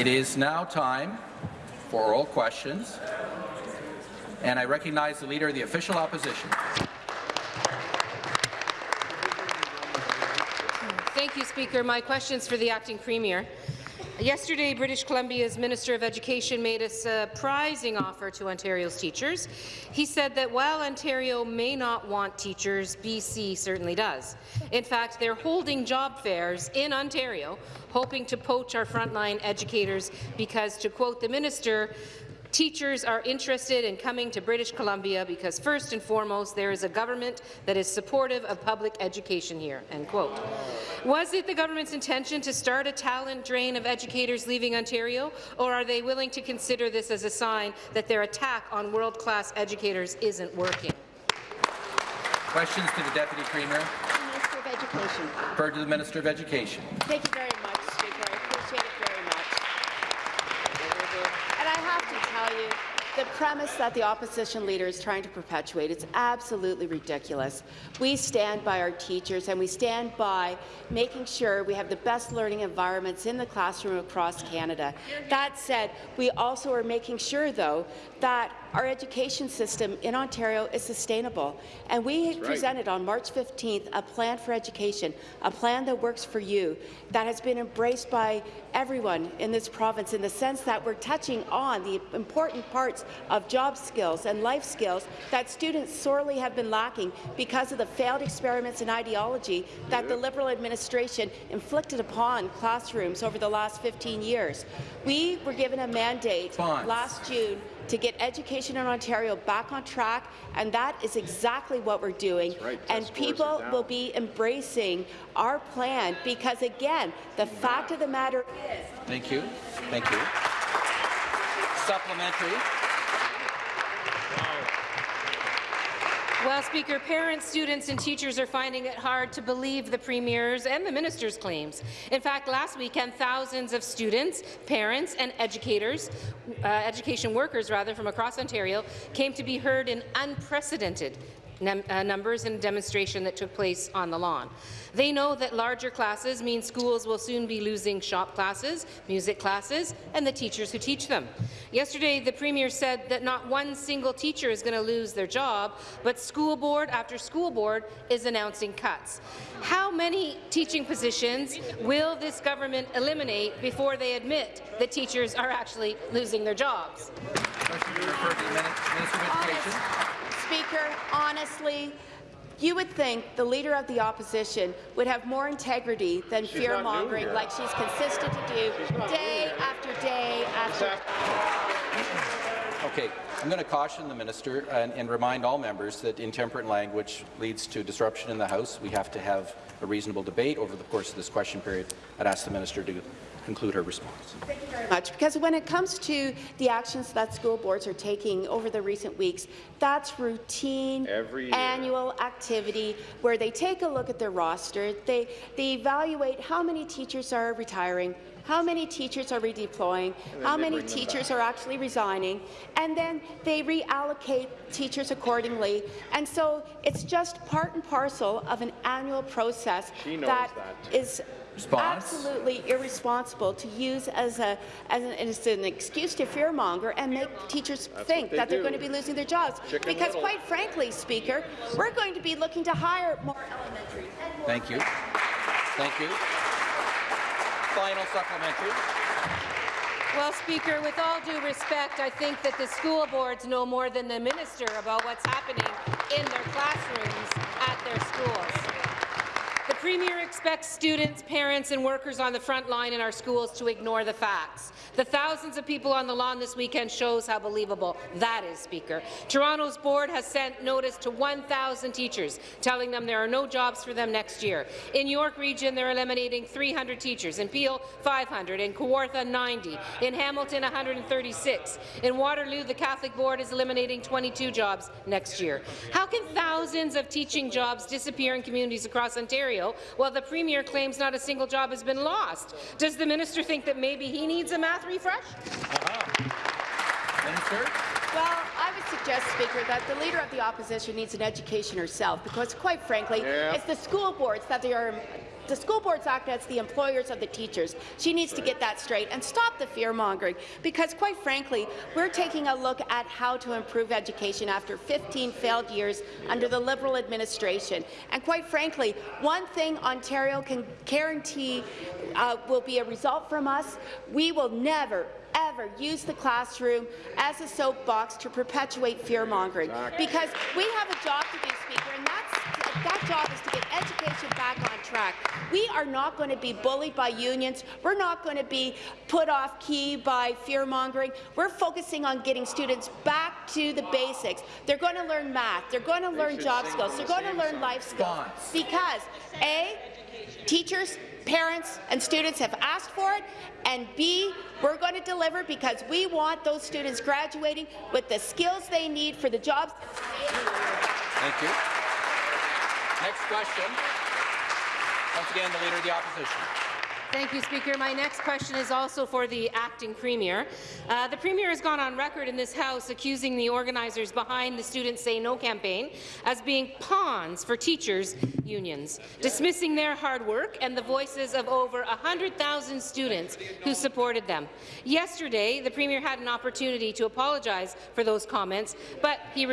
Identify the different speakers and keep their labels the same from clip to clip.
Speaker 1: It is now time for oral questions, and I recognize the Leader of the Official Opposition.
Speaker 2: Thank you, Speaker. My question is for the Acting Premier. Yesterday, British Columbia's Minister of Education made a surprising offer to Ontario's teachers. He said that while Ontario may not want teachers, BC certainly does. In fact, they're holding job fairs in Ontario, hoping to poach our frontline educators because, to quote the minister, Teachers are interested in coming to British Columbia because, first and foremost, there is a government that is supportive of public education here." End quote. Was it the government's intention to start a talent drain of educators leaving Ontario, or are they willing to consider this as a sign that their attack on world-class educators isn't working?
Speaker 1: Questions to the Deputy Premier.
Speaker 3: Minister of Education.
Speaker 1: Referred to the Minister of Education.
Speaker 3: Thank you very much, Speaker. I appreciate it very much. And I have to tell you, the premise that the opposition leader is trying to perpetuate is absolutely ridiculous. We stand by our teachers and we stand by making sure we have the best learning environments in the classroom across Canada. That said, we also are making sure, though, that our education system in Ontario is sustainable. And we right. presented on March 15th a plan for education, a plan that works for you, that has been embraced by everyone in this province in the sense that we're touching on the important parts of job skills and life skills that students sorely have been lacking because of the failed experiments and ideology that the Liberal administration inflicted upon classrooms over the last 15 years. We were given a mandate last June to get education in Ontario back on track, and that is exactly what we're doing. Right. And people will be embracing our plan because, again, the fact of the matter is—
Speaker 1: Thank you. Thank you. Supplementary.
Speaker 2: Well, Speaker, parents, students and teachers are finding it hard to believe the Premier's and the Minister's claims. In fact, last weekend, thousands of students, parents and educators, uh, education workers rather, from across Ontario came to be heard in unprecedented uh, numbers in a demonstration that took place on the lawn. They know that larger classes mean schools will soon be losing shop classes, music classes, and the teachers who teach them. Yesterday, the Premier said that not one single teacher is going to lose their job, but school board after school board is announcing cuts. How many teaching positions will this government eliminate before they admit that teachers are actually losing their jobs?
Speaker 3: Speaker, honestly, you would think the Leader of the Opposition would have more integrity than fear-mongering like she's consistent to do day after day after
Speaker 1: Okay, I'm going to caution the minister and, and, remind all members that intemperate language leads to disruption in the House. We have to have a reasonable debate over the course of this question period. I'd ask the minister to conclude her response.
Speaker 3: Thank you very much. Because when it comes to the actions that school boards are taking over the recent weeks, that's routine annual activity where they take a look at their roster, they, they evaluate how many teachers are retiring, how many teachers are redeploying, how many teachers are actually resigning, and then they reallocate teachers accordingly. And so it's just part and parcel of an annual process that, that is Response. absolutely irresponsible to use as, a, as, an, as an excuse to fearmonger and make teachers That's think they that they're going to be losing their jobs. Chicken because, little. quite frankly, Speaker, we're going to be looking to hire more elementary.
Speaker 1: Thank you. Thank you. Final supplementary.
Speaker 2: Well, Speaker, with all due respect, I think that the school boards know more than the minister about what's happening in their classrooms at their schools. The Premier expects students, parents and workers on the front line in our schools to ignore the facts. The thousands of people on the lawn this weekend shows how believable that is, Speaker. Toronto's board has sent notice to 1,000 teachers, telling them there are no jobs for them next year. In York Region, they're eliminating 300 teachers. In Peel, 500. In Kawartha, 90. In Hamilton, 136. In Waterloo, the Catholic Board is eliminating 22 jobs next year. How can thousands of teaching jobs disappear in communities across Ontario, while the Premier claims not a single job has been lost. Does the minister think that maybe he needs a math refresh? Uh -huh.
Speaker 3: Minister? Well, I would suggest, Speaker, that the Leader of the Opposition needs an education herself, because quite frankly, yeah. it's the school boards that they are the school boards act as the employers of the teachers. She needs to get that straight and stop the fear-mongering, because quite frankly, we're taking a look at how to improve education after 15 failed years under the Liberal administration. And quite frankly, one thing Ontario can guarantee uh, will be a result from us, we will never, ever use the classroom as a soapbox to perpetuate fear-mongering. Because we have a job to do, Speaker, and that's, that job is to get education back on track. We are not going to be bullied by unions. We're not going to be put off key by fear-mongering. We're focusing on getting students back to the basics. They're going to learn math. They're going to learn job skills. They're going to learn life skills. Because, A, teachers, parents and students have asked for it, and B, we're going to deliver because we want those students graduating with the skills they need for the jobs.
Speaker 1: Thank you. Next question. Once again, the Leader of the Opposition.
Speaker 2: Thank you, Speaker. My next question is also for the acting Premier. Uh, the Premier has gone on record in this House accusing the organizers behind the Students Say No campaign as being pawns for teachers' unions, dismissing their hard work and the voices of over 100,000 students who supported them. Yesterday, the Premier had an opportunity to apologize for those comments, but he,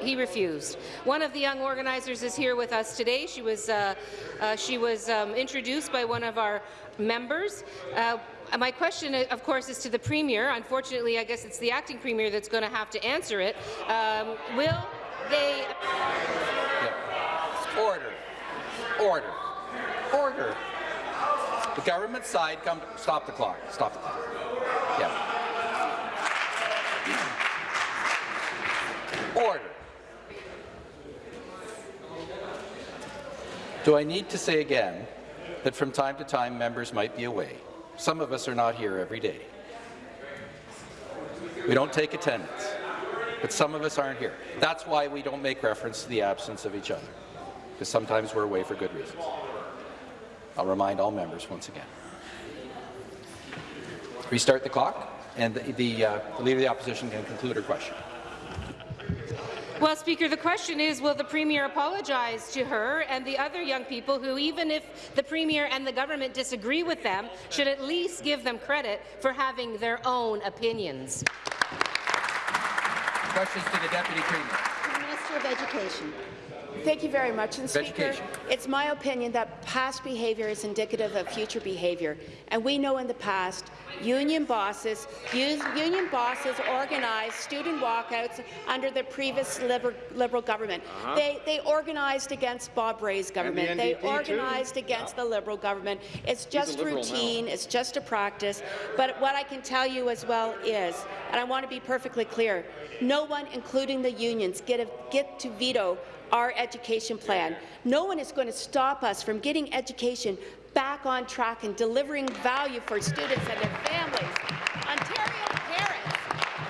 Speaker 2: he refused. One of the young organizers is here with us today. She was, uh, uh, she was um, introduced by one of our members. Uh, my question, uh, of course, is to the Premier. Unfortunately, I guess it's the acting Premier that's going to have to answer it. Um, will they...
Speaker 1: Yeah. Order. Order. Order. The government side, come. Stop the clock. Stop the clock. Yeah. Order. Do I need to say again that from time to time members might be away? Some of us are not here every day. We don't take attendance, but some of us aren't here. That's why we don't make reference to the absence of each other, because sometimes we're away for good reasons. I'll remind all members once again. Restart the clock, and the, the, uh, Leader of the Opposition can conclude her question.
Speaker 2: Well, Speaker, the question is, will the Premier apologize to her and the other young people who, even if the Premier and the government disagree with them, should at least give them credit for having their own opinions?
Speaker 1: Questions to the Deputy Premier.
Speaker 4: Minister of Education.
Speaker 3: Thank you very much. And Speaker, it's my opinion that past behaviour is indicative of future behaviour. And we know in the past, union bosses, union bosses organized student walkouts under the previous Liberal, liberal government. Uh -huh. They, they organized against Bob Rae's government.
Speaker 5: The
Speaker 3: they organized too. against yeah. the Liberal government. It's just routine. Now. It's just a practice. But what I can tell you as well is, and I want to be perfectly clear, no one, including the unions, get, a, get to veto our education plan. No one is going to stop us from getting education back on track and delivering value for students and their families. Ontario parents,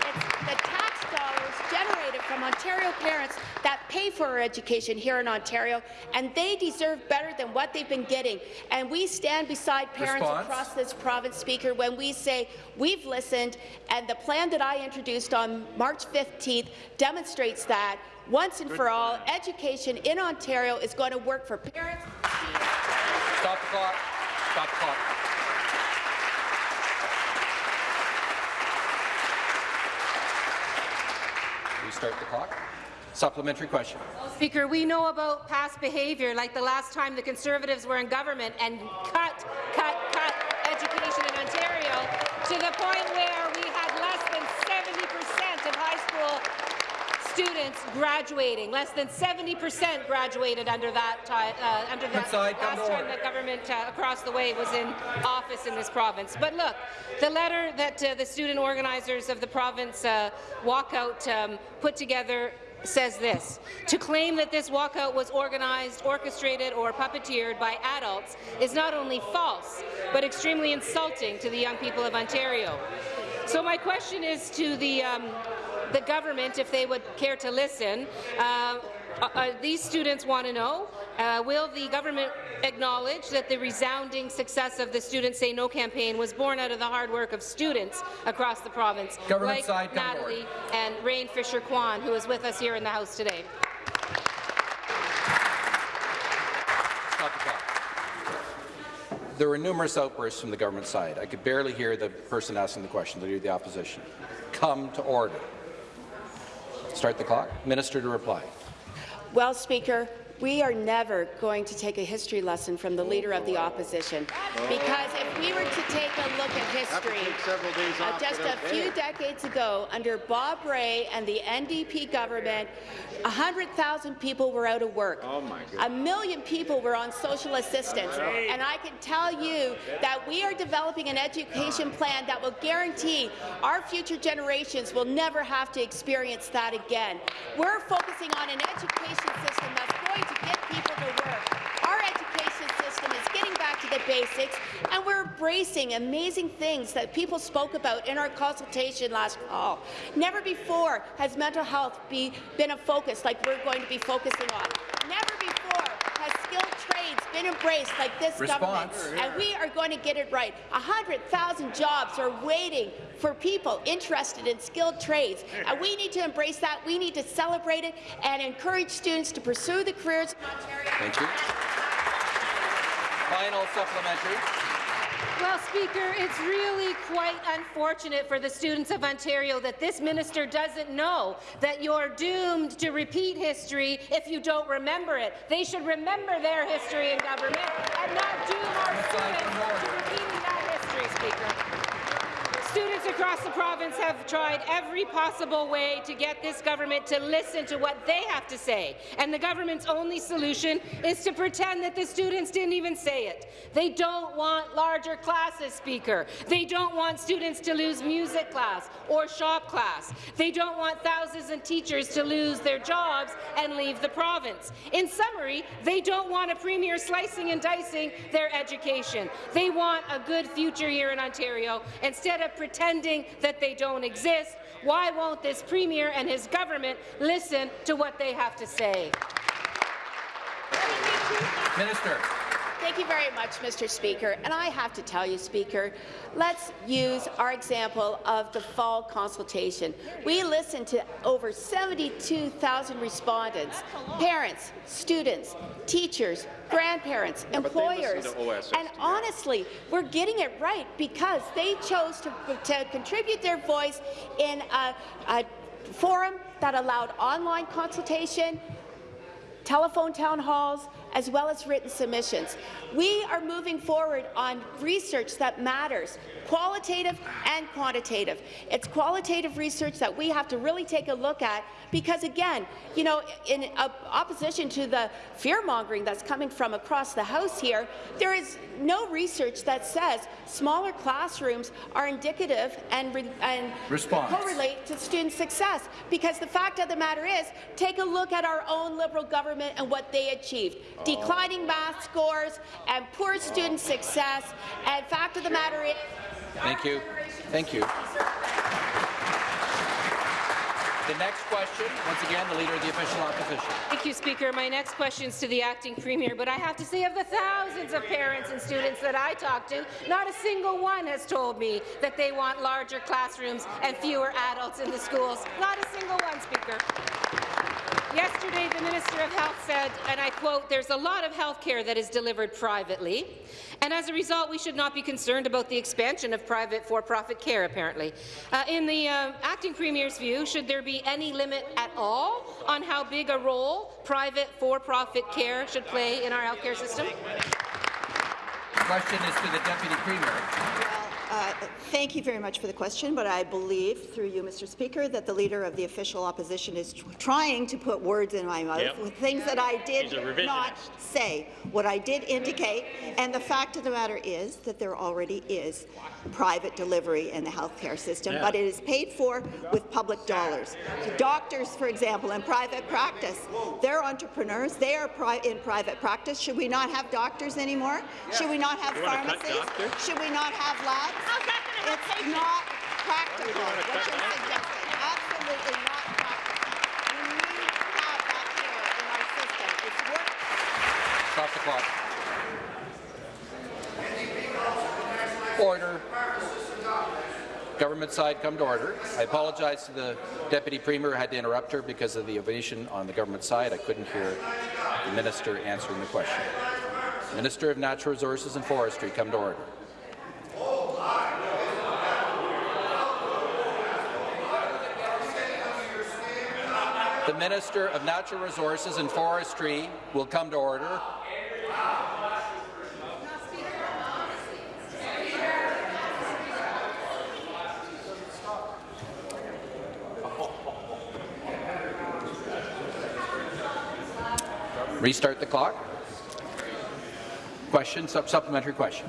Speaker 3: it's the tax dollars generated from Ontario parents that pay for our education here in Ontario, and they deserve better than what they've been getting. And we stand beside parents
Speaker 1: Response.
Speaker 3: across this province, Speaker, when we say we've listened, and the plan that I introduced on March 15th demonstrates that once and for all, education in Ontario is going to work for parents.
Speaker 1: Stop the clock. Stop the clock. Restart the clock. Supplementary question.
Speaker 2: Speaker, we know about past behaviour, like the last time the Conservatives were in government and cut, cut, cut education in Ontario to the point where we had less than 70 percent of high school students graduating. Less than 70 percent graduated under that time, uh, under that
Speaker 1: Inside,
Speaker 2: last time the government uh, across the way was in office in this province. But look, the letter that uh, the student organizers of the province uh, walkout um, put together says this. To claim that this walkout was organized, orchestrated or puppeteered by adults is not only false, but extremely insulting to the young people of Ontario. So my question is to the um, the government, if they would care to listen. Uh, uh, uh these students want to know, uh, will the government acknowledge that the resounding success of the Students Say No campaign was born out of the hard work of students across the province,
Speaker 1: government
Speaker 2: like
Speaker 1: side,
Speaker 2: Natalie and Rayne Fisher-Quann, who is with us here in the House today?
Speaker 1: Stop the clock. there were numerous outbursts from the government side. I could barely hear the person asking the question, the Leader of the Opposition. Come to order. Start the clock. Minister to reply.
Speaker 3: Well, Speaker, we are never going to take a history lesson from the Leader of the Opposition, because if we were to take a look at history, uh, just a few decades ago, under Bob Rae and the NDP government, 100,000 people were out of work.
Speaker 4: Oh
Speaker 3: A million people were on social assistance. And I can tell you that we are developing an education plan that will guarantee our future generations will never have to experience that again. We're focusing on an education system that's going to get people to work. Our education system is getting back to the basics, and we're embracing amazing things that people spoke about in our consultation last fall. Never before has mental health be, been a focus like we're going to be focusing on. Never before has skilled trades been embraced like this government, and we are going to get it right. 100,000 jobs are waiting for people interested in skilled trades, and we need to embrace that. We need to celebrate it and encourage students to pursue the careers in Ontario.
Speaker 1: Thank you. Final supplementary.
Speaker 2: Well, Speaker, it's really quite unfortunate for the students of Ontario that this minister doesn't know that you're doomed to repeat history if you don't remember it. They should remember their history in government and not doom our students to repeating that history, Speaker. Students across the province have tried every possible way to get this government to listen to what they have to say, and the government's only solution is to pretend that the students didn't even say it. They don't want larger classes, Speaker. They don't want students to lose music class or shop class. They don't want thousands of teachers to lose their jobs and leave the province. In summary, they don't want a premier slicing and dicing their education. They want a good future here in Ontario instead of pretending that they don't exist. Why won't this premier and his government listen to what they have to say?
Speaker 1: Minister.
Speaker 3: Thank you very much, Mr. Speaker. And I have to tell you, Speaker, let's use our example of the fall consultation. We listened to over 72,000 respondents, parents, students, teachers, grandparents,
Speaker 4: but they listen
Speaker 3: employers.
Speaker 4: OSS,
Speaker 3: and
Speaker 4: too.
Speaker 3: honestly, we're getting it right because they chose to, to contribute their voice in a, a forum that allowed online consultation, telephone town halls, as well as written submissions. We are moving forward on research that matters, qualitative and quantitative. It's qualitative research that we have to really take a look at because, again, you know, in opposition to the fear-mongering that's coming from across the House here, there is no research that says smaller classrooms are indicative and, and correlate to student success. Because the fact of the matter is, take a look at our own Liberal government and what they achieved. Declining math scores and poor student success. And fact of the matter is,
Speaker 1: Thank you. Thank you. The next question, once again, the Leader of the Official Opposition.
Speaker 2: Thank you, Speaker. My next question is to the acting premier, but I have to say of the thousands of parents and students that I talk to, not a single one has told me that they want larger classrooms and fewer adults in the schools. Not a single one, Speaker. Yesterday, the Minister of Health said, and I quote, there's a lot of health care that is delivered privately, and as a result, we should not be concerned about the expansion of private for-profit care, apparently. Uh, in the uh, acting premier's view, should there be any limit at all on how big a role private for-profit care should play in our healthcare system?
Speaker 1: The Question is to the Deputy Premier.
Speaker 5: Uh, Thank you very much for the question, but I believe, through you, Mr. Speaker, that the Leader of the Official Opposition is tr- trying to put words in my mouth
Speaker 4: Yep.
Speaker 5: with things that I did
Speaker 4: He's a revisionist.
Speaker 5: not say. What I did indicate, and the fact of the matter is that there already is private delivery in the healthcare system,
Speaker 4: Yeah.
Speaker 5: but it is paid for with public dollars. Doctors, for example, in private practice, they're entrepreneurs. They are pri in private practice. Should we not have doctors anymore? Should we not have
Speaker 4: You
Speaker 5: pharmacies? Should we not have labs? It's not practical, what you're suggesting. Absolutely not practical. We need to have that care in our system. It's work
Speaker 1: Stop the clock. Order. Government side, come to order. I apologize to the Deputy Premier. I had to interrupt her because of the ovation on the government side. I couldn't hear the minister answering the question. Minister of Natural Resources and Forestry, come to order. The Minister of Natural Resources and Forestry will come to order. Restart the clock. Question, sup- supplementary question.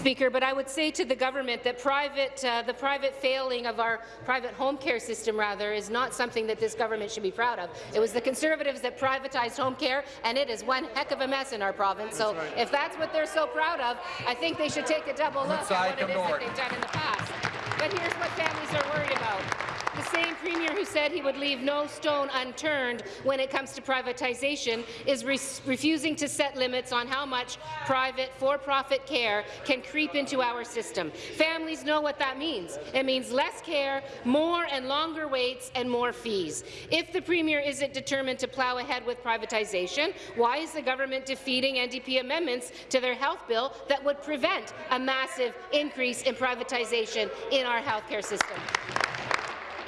Speaker 2: Speaker, but I would say to the government that private, uh, the private failing of our private home care system, rather, is not something that this government should be proud of. It was the Conservatives that privatized home care, and it is one heck of a mess in our province. So if that's what they're so proud of, I think they should take a double look at what it is that they've done in the past. But here's what families are worried about. The same premier who said he would leave no stone unturned when it comes to privatization is re refusing to set limits on how much private, for-profit care can creep into our system. Families know what that means. It means less care, more and longer waits, and more fees. If the premier isn't determined to plough ahead with privatization, why is the government defeating NDP amendments to their health bill that would prevent a massive increase in privatization in our healthcare system?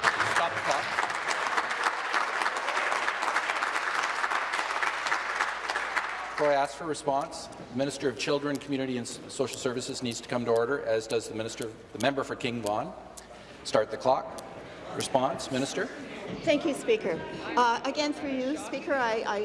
Speaker 1: Stop the clock. Before I ask for a response, the Minister of Children, Community and Social Services needs to come to order, as does the Minister, the member for King Vaughan. Start the clock. Response, Minister.
Speaker 5: Thank you, Speaker. Uh, again, through you, Speaker, I, I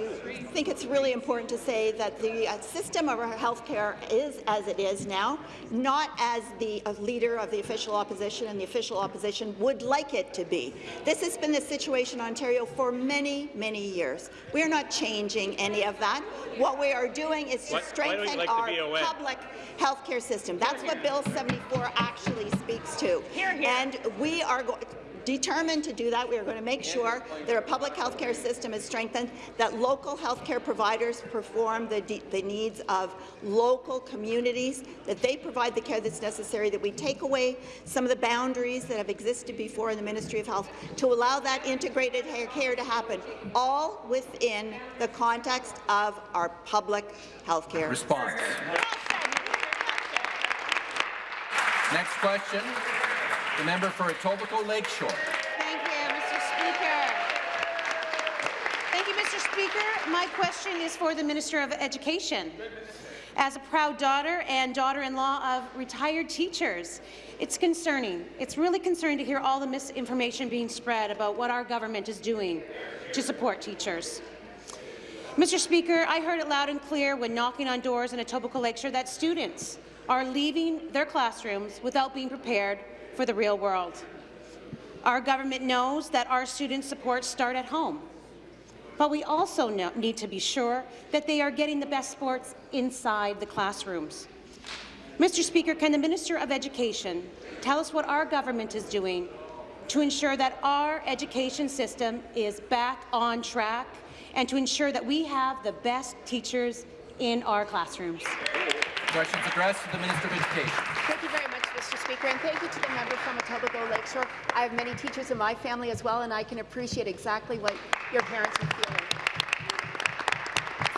Speaker 5: think it's really important to say that the uh, system of our health care is as it is now, not as the uh, leader of the official opposition and the official opposition would like it to be. This has been the situation in Ontario for many, many years. We are not changing any of that. What we are doing is to
Speaker 4: Why- why don't you
Speaker 5: strengthen
Speaker 4: like
Speaker 5: our
Speaker 4: BOA?
Speaker 5: public health care system. That's what Bill 74 actually speaks to. Here, here. And we are going determined to do that. We are going to make sure that our public health care system is strengthened, that local health care providers perform the, the needs of local communities, that they provide the care that's necessary, that we take away some of the boundaries that have existed before in the Ministry of Health to allow that integrated care to happen, all within the context of our public health care.
Speaker 1: Response. Next question, the member for Etobicoke Lakeshore.
Speaker 6: Thank you, Mr. Speaker. Thank you, Mr. Speaker. My question is for the Minister of Education. As a proud daughter and daughter-in-law of retired teachers, it's concerning. It's really concerning to hear all the misinformation being spread about what our government is doing to support teachers. Mr. Speaker, I heard it loud and clear when knocking on doors in Etobicoke Lakeshore that students are leaving their classrooms without being prepared for the real world. Our government knows that our students' supports start at home, but we also know, need to be sure that they are getting the best sports inside the classrooms. Mr. Speaker, can the Minister of Education tell us what our government is doing to ensure that our education system is back on track and to ensure that we have the best teachers in our classrooms?
Speaker 1: Questions addressed to the Minister of Education.
Speaker 3: Thank you very much, Mr. Speaker, and thank you to the member from Etobicoke Lakeshore. I have many teachers in my family as well, and I can appreciate exactly what your parents are feeling.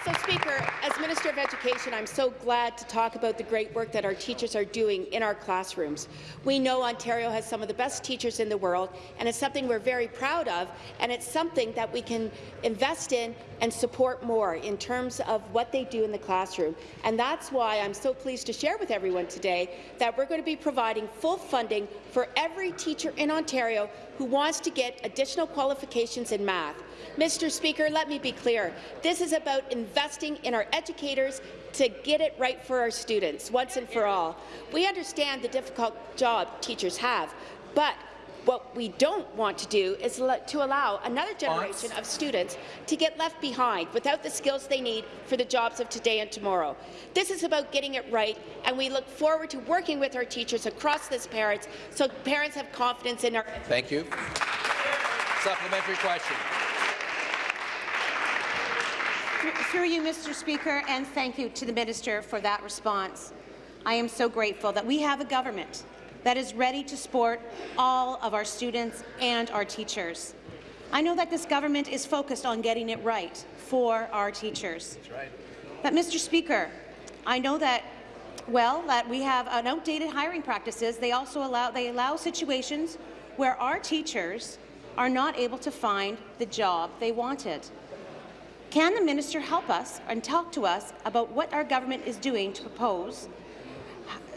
Speaker 3: So, Speaker, as Minister of Education, I'm so glad to talk about the great work that our teachers are doing in our classrooms. We know Ontario has some of the best teachers in the world, and it's something we're very proud of, and it's something that we can invest in and support more in terms of what they do in the classroom. And that's why I'm so pleased to share with everyone today that we're going to be providing full funding for every teacher in Ontario who wants to get additional qualifications in math. Mr. Speaker, let me be clear. This is about investing in our educators to get it right for our students once and for all. We understand the difficult job teachers have, but what we don't want to do is to allow another generation of students to get left behind without the skills they need for the jobs of today and tomorrow. This is about getting it right, and we look forward to working with our teachers across this parents so parents have confidence in our
Speaker 1: Thank you. Supplementary question.
Speaker 6: Through- Through you, Mr. Speaker, and thank you to the minister for that response. I am so grateful that we have a government that is ready to support all of our students and our teachers. I know that this government is focused on getting it right for our teachers.
Speaker 1: That's right.
Speaker 6: But, Mr. Speaker, I know that well that we have an outdated hiring practices. They also allow they allow situations where our teachers are not able to find the job they wanted. Can the minister help us and talk to us about what our government is doing to propose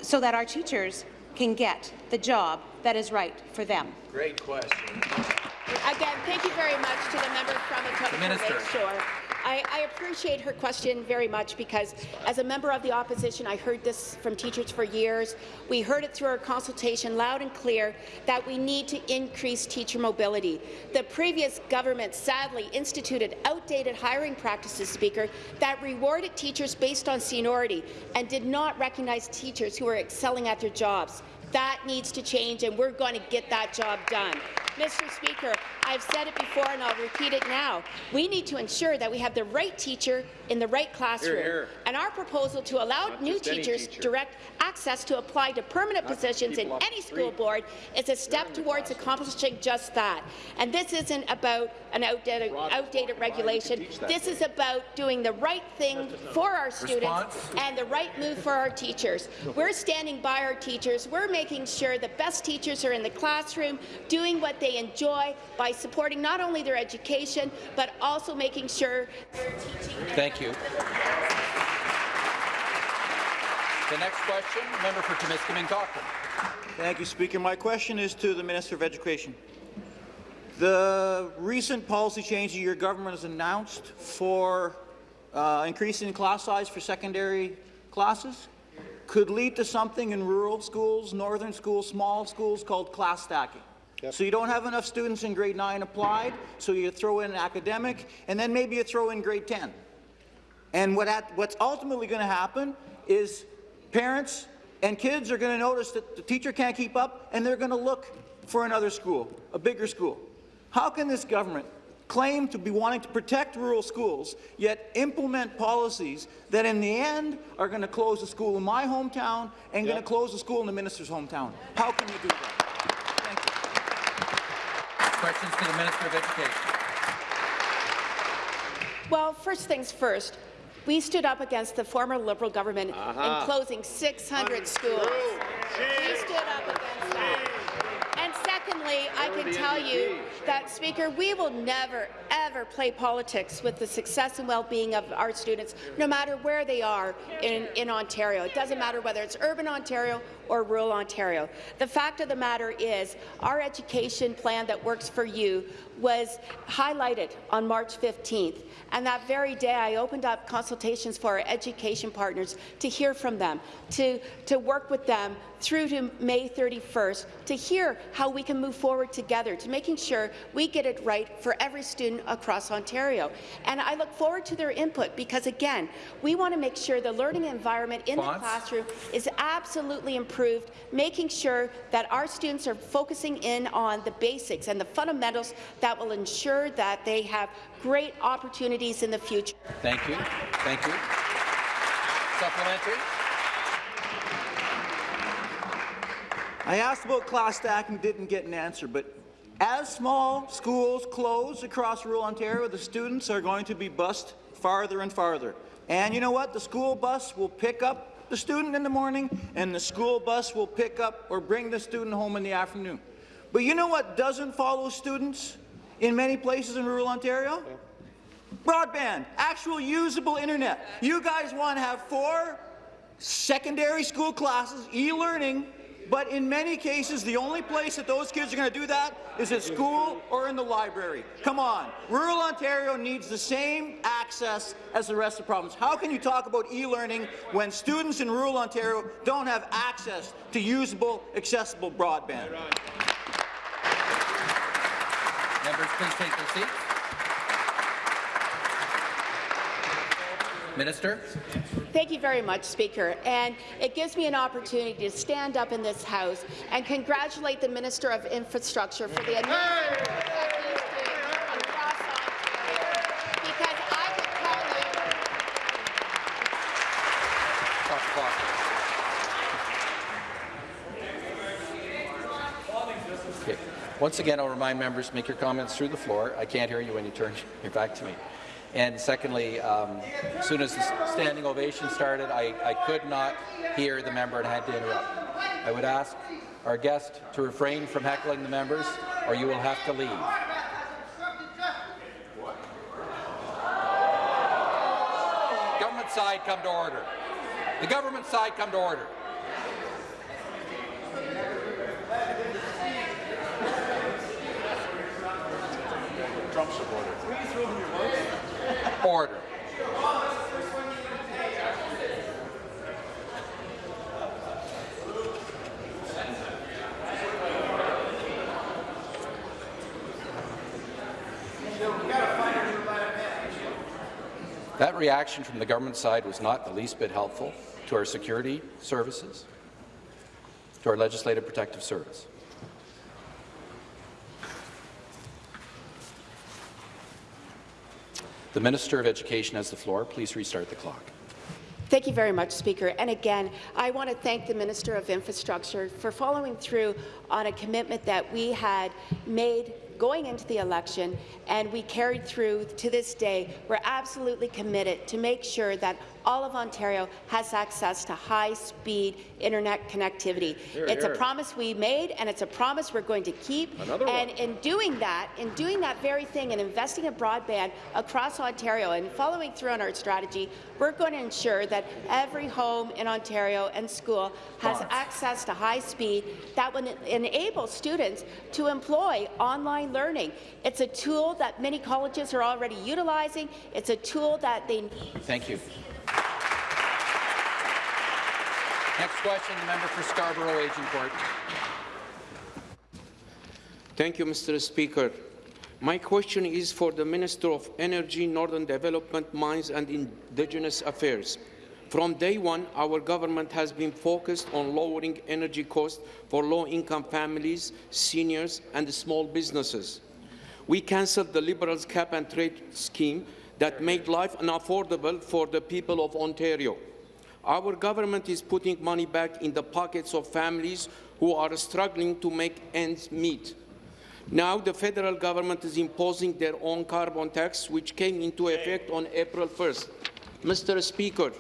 Speaker 6: so that our teachers can get the job that is right for them?
Speaker 1: Great question.
Speaker 3: Again, thank you very much to the member from Etobicoke
Speaker 1: Minister.
Speaker 3: Lakeshore. I, I appreciate her question very much because as a member of the opposition, I heard this from teachers for years. We heard it through our consultation loud and clear that we need to increase teacher mobility. The previous government sadly instituted outdated hiring practices, Speaker, that rewarded teachers based on seniority and did not recognize teachers who were excelling at their jobs. That needs to change, and we're going to get that job done. Mr. Speaker, I've said it before and I'll repeat it now. We need to ensure that we have the right teacher in the right classroom. And our proposal to allow new teachers direct access to apply to permanent positions in any school board is a step towards accomplishing just that. And this isn't about an outdated, outdated regulation. This is about doing the right thing for our students
Speaker 1: Response?
Speaker 3: and the right move for our teachers. We're standing by our teachers. We're making sure the best teachers are in the classroom, doing what they enjoy by supporting not only their education, but also making sure they're teaching.
Speaker 1: Thank you. The next question, member for Timiskaming Cochrane.
Speaker 4: Thank you, Speaker. My question is to the Minister of Education. The recent policy change that your government has announced for uh, increasing class size for secondary classes could lead to something in rural schools, northern schools, small schools called class stacking. So you don't have enough students in grade 9 applied, so you throw in academic, and then maybe you throw in grade 10. And what at, what's ultimately going to happen is parents and kids are going to notice that the teacher can't keep up, and they're going to look for another school, a bigger school. How can this government claim to be wanting to protect rural schools, yet implement policies that in the end are going to close a school in my hometown and going to close a school in the minister's hometown? How can you do that? Thank you.
Speaker 1: Questions to the Minister of Education.
Speaker 3: Well, first things first, we stood up against the former Liberal government in uh-huh. closing 600 schools. We stood up against that. Secondly, I can tell you that, Speaker, we will never, ever play politics with the success and well-being of our students, no matter where they are in, in Ontario. It doesn't matter whether it's urban Ontario or rural Ontario. The fact of the matter is, our education plan that works for you was highlighted on March 15th, and that very day I opened up consultations for our education partners to hear from them, to, to work with them through to May 31st, to hear how we can move forward together, to making sure we get it right for every student across Ontario. And I look forward to their input because, again, we want to make sure the learning environment in the classroom is absolutely improved, making sure that our students are focusing in on the basics and the fundamentals that will ensure that they have great opportunities in the future.
Speaker 1: Thank you. Thank you. Supplementary.
Speaker 4: I asked about class stacking, didn't get an answer, but as small schools close across rural Ontario, the students are going to be bused farther and farther. And you know what? The school bus will pick up the student in the morning, and the school bus will pick up or bring the student home in the afternoon. But you know what doesn't follow students in many places in rural Ontario? Broadband, actual usable internet. You guys want to have four secondary school classes, e-learning, but in many cases, the only place that those kids are going to do that is at school or in the library. Come on. Rural Ontario needs the same access as the rest of the province. How can you talk about e-learning when students in rural Ontario don't have access to usable, accessible broadband?
Speaker 1: Members, please take their seats. Minister.
Speaker 3: Thank you very much, Speaker. And it gives me an opportunity to stand up in this House and congratulate the Minister of Infrastructure for the amazing work that he's doing across Ontario. Because I can tell you,
Speaker 1: Stop the clock. Okay. Once again, I'll remind members, make your comments through the floor. I can't hear you when you turn your back to me. And secondly, um, as soon as the standing ovation started, I, I could not hear the member and had to interrupt. I would ask our guest to refrain from heckling the members, or you will have to leave. Government side, come to order. The government side, come to order. Order. That reaction from the government side was not the least bit helpful to our security services, to our legislative protective service. The Minister of Education has the floor. Please restart the clock.
Speaker 3: Thank you very much, Speaker. And again, I want to thank the Minister of Infrastructure for following through on a commitment that we had made going into the election, and we carried through to this day. We're absolutely committed to make sure that all of Ontario has access to high-speed internet connectivity. it's a promise we made, and it's a promise we're going to keep. Another and in doing that, in doing that very thing, and investing in broadband across Ontario, and following through on our strategy, we're going to ensure that every home in Ontario and school has access to high speed that will enable students to employ online learning. It's a tool that many colleges are already utilizing. It's a tool that they need.
Speaker 1: Thank you. Next question, the member for Scarborough Agincourt.
Speaker 7: Thank you, Mr. Speaker. My question is for the Minister of Energy, Northern Development, Mines and Indigenous Affairs. From day one, our government has been focused on lowering energy costs for low-income families, seniors and small businesses. We cancelled the Liberals' cap-and-trade scheme that made life unaffordable for the people of Ontario. Our government is putting money back in the pockets of families who are struggling to make ends meet. Now the federal government is imposing their own carbon tax, which came into effect on April 1st. Mr. Speaker,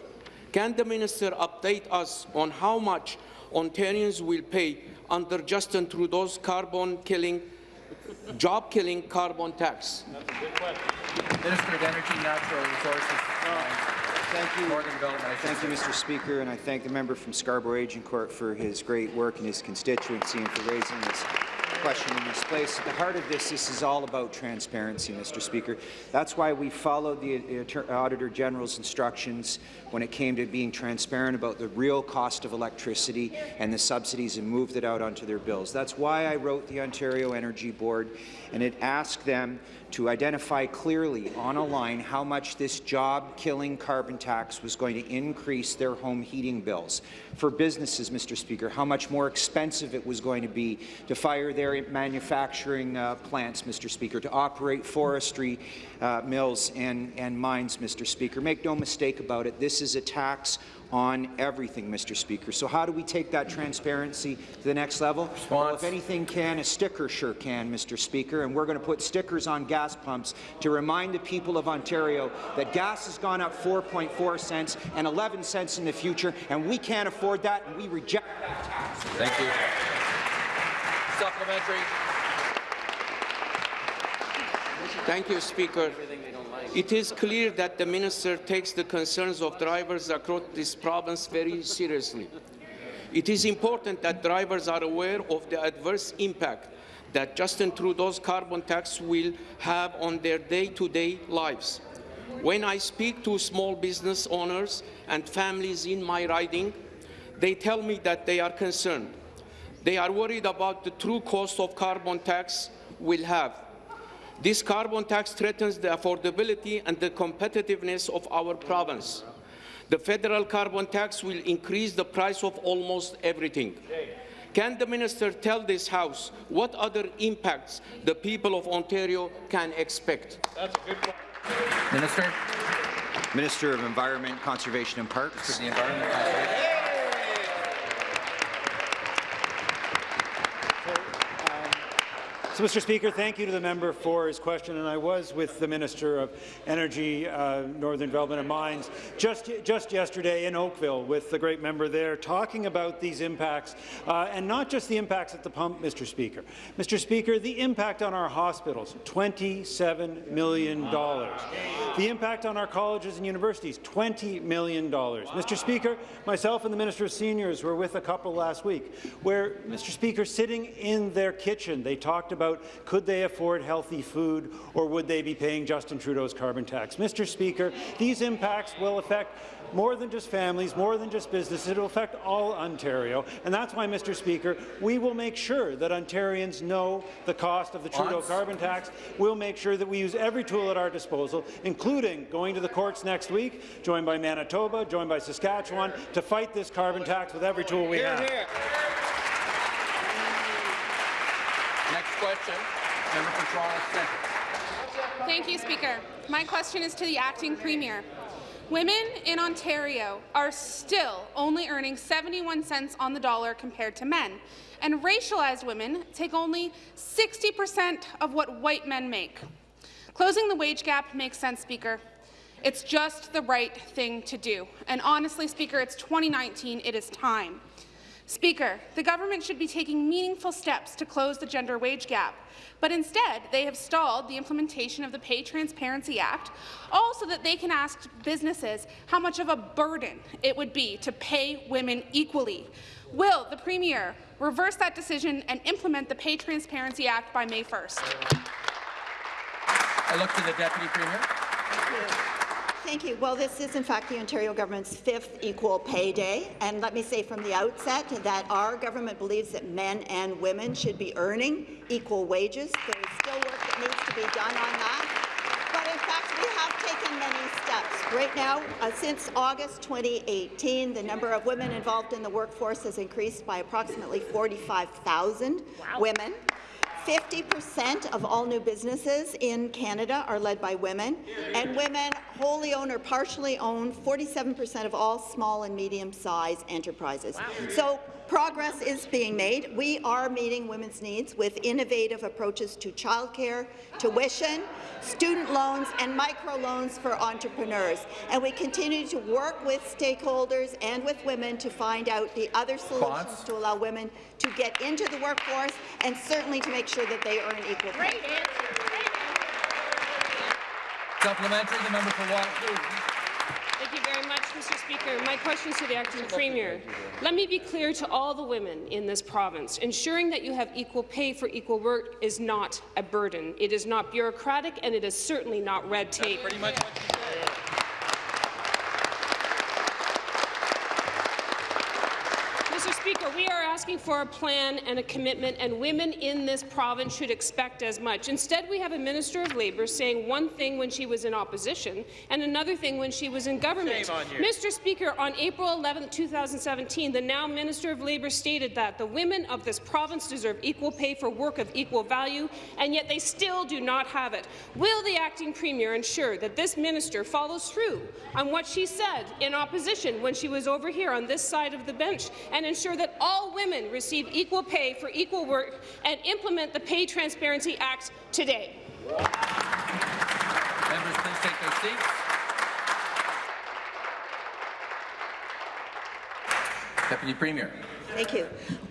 Speaker 7: can the minister update us on how much Ontarians will pay under Justin Trudeau's carbon-killing, job-killing carbon tax?
Speaker 1: Minister of Energy, Natural Resources,
Speaker 8: Thank you.
Speaker 1: Northern Development. I
Speaker 8: Thank you. Mr. Speaker, and I thank the member from Scarborough Agincourt for his great work in his constituency and for raising this question in this place. At the heart of this, this is all about transparency, Mr. Speaker. That's why we followed the Auditor General's instructions when it came to being transparent about the real cost of electricity and the subsidies and moved it out onto their bills. That's why I wrote the Ontario Energy Board, and it asked them to identify clearly on a line how much this job-killing carbon tax was going to increase their home heating bills. For businesses, Mr. Speaker, how much more expensive it was going to be to fire their manufacturing uh, plants, Mr. Speaker, to operate forestry uh, mills and, and mines, Mr. Speaker. Make no mistake about it, this is a tax on everything, Mr. Speaker. So how do we take that transparency to the next level? Well, if anything can, a sticker sure can, Mr. Speaker, and we're going to put stickers on gas pumps to remind the people of Ontario that gas has gone up 4.4 cents and 11 cents in the future, and we can't afford that, and we reject that tax.
Speaker 1: Thank you. Supplementary.
Speaker 7: Thank you, Speaker. It is clear that the minister takes the concerns of drivers across this province very seriously. It is important that drivers are aware of the adverse impact that Justin Trudeau's carbon tax will have on their day-to-day -day lives. When I speak to small business owners and families in my riding, they tell me that they are concerned. They are worried about the true cost of carbon tax will have. This carbon tax threatens the affordability and the competitiveness of our province. The federal carbon tax will increase the price of almost everything. Can the minister tell this House what other impacts the people of Ontario can expect?
Speaker 1: Minister.
Speaker 8: Minister of Environment, Conservation and Parks.
Speaker 1: The Environment Conservation.
Speaker 9: So, Mr. Speaker, thank you to the member for his question, and I was with the Minister of Energy, uh, Northern Development and Mines just, just yesterday in Oakville with the great member there, talking about these impacts, uh, and not just the impacts at the pump, Mr. Speaker. Mr. Speaker, the impact on our hospitals, $27 million. The impact on our colleges and universities, $20 million. Mr. Speaker, myself and the Minister of Seniors were with a couple last week where, Mr. Speaker, sitting in their kitchen, they talked about could they afford healthy food or would they be paying Justin Trudeau's carbon tax. Mr. Speaker, these impacts will affect more than just families, more than just businesses. It will affect all Ontario. And that's why, Mr. Speaker, we will make sure that Ontarians know the cost of the Trudeau
Speaker 1: Once.
Speaker 9: carbon tax. We'll make sure that we use every tool at our disposal, including going to the courts next week, joined by Manitoba, joined by Saskatchewan, to fight this carbon tax with every tool we have.
Speaker 1: Next question, member from Toronto Centre.
Speaker 10: Thank you, Speaker. My question is to the acting premier. Women in Ontario are still only earning 71 cents on the dollar compared to men, and racialized women take only 60% of what white men make. Closing the wage gap makes sense, Speaker. It's just the right thing to do. And honestly, Speaker, it's 2019. It is time. Speaker, the government should be taking meaningful steps to close the gender wage gap, but instead they have stalled the implementation of the Pay Transparency Act, all so that they can ask businesses how much of a burden it would be to pay women equally. Will the Premier reverse that decision and implement the Pay Transparency Act by May 1st?
Speaker 1: I look to the Deputy Premier.
Speaker 5: Thank you. Well, this is in fact the Ontario government's fifth equal pay day, and let me say from the outset that our government believes that men and women should be earning equal wages. There is still work that needs to be done on that. But in fact, we have taken many steps. Right now, uh, since August 2018, the number of women involved in the workforce has increased by approximately 45,000 women. 50% of all new businesses in Canada are led by women, and women wholly own or partially own 47% of all small and medium-sized enterprises. So progress is being made. We are meeting women's needs with innovative approaches to childcare, tuition, student loans, and microloans for entrepreneurs. And we continue to work with stakeholders and with women to find out the other solutions
Speaker 1: Response.
Speaker 5: to allow women to get into the workforce and certainly to make sure that they earn equal pay.
Speaker 1: Supplementary, the member for Waterloo.
Speaker 11: Thank you very much, Mr. Speaker. My question is to the acting premier. Let me be clear to all the women in this province. Ensuring that you have equal pay for equal work is not a burden. It is not bureaucratic, and it is certainly not red tape.
Speaker 1: Pretty much what she said.
Speaker 11: Mr. Speaker, we are asking for a plan and a commitment, and women in this province should expect as much. Instead, we have a Minister of Labour saying one thing when she was in opposition and another thing when she was in government. Mr. Speaker, on April 11, 2017, the now Minister of Labour stated that the women of this province deserve equal pay for work of equal value, and yet they still do not have it. Will the acting premier ensure that this minister follows through on what she said in opposition when she was over here on this side of the bench and ensure that all women receive equal pay for equal work and implement the Pay Transparency Act today?
Speaker 1: Members, please take their seats. Deputy Premier.
Speaker 5: Thank you.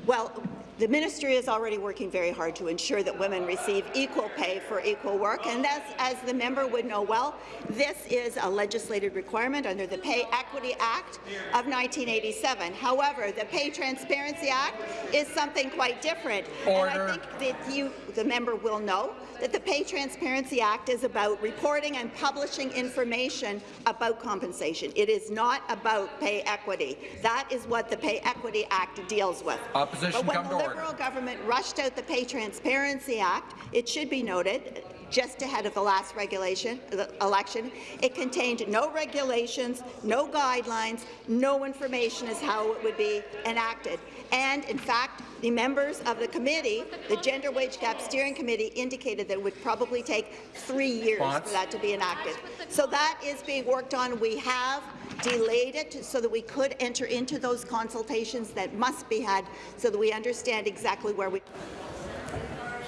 Speaker 5: Well, the ministry is already working very hard to ensure that women receive equal pay for equal work, and as, as the member would know well, this is a legislated requirement under the Pay Equity Act of 1987. However, the Pay Transparency Act is something quite different,
Speaker 1: Order.
Speaker 5: and I think that you, the member, will know that the Pay Transparency Act is about reporting and publishing information about compensation. It is not about pay equity. That is what the Pay Equity Act deals with.
Speaker 1: Opposition,
Speaker 5: but when the
Speaker 1: to order.
Speaker 5: Liberal government rushed out the Pay Transparency Act, it should be noted, just ahead of the last regulation the election, it contained no regulations, no guidelines, no information as how it would be enacted. And in fact, the members of the committee, the Gender Wage Gap Steering Committee, indicated that it would probably take three years for that to be enacted. So that is being worked on. We have delayed it so that we could enter into those consultations that must be had so that we understand exactly where we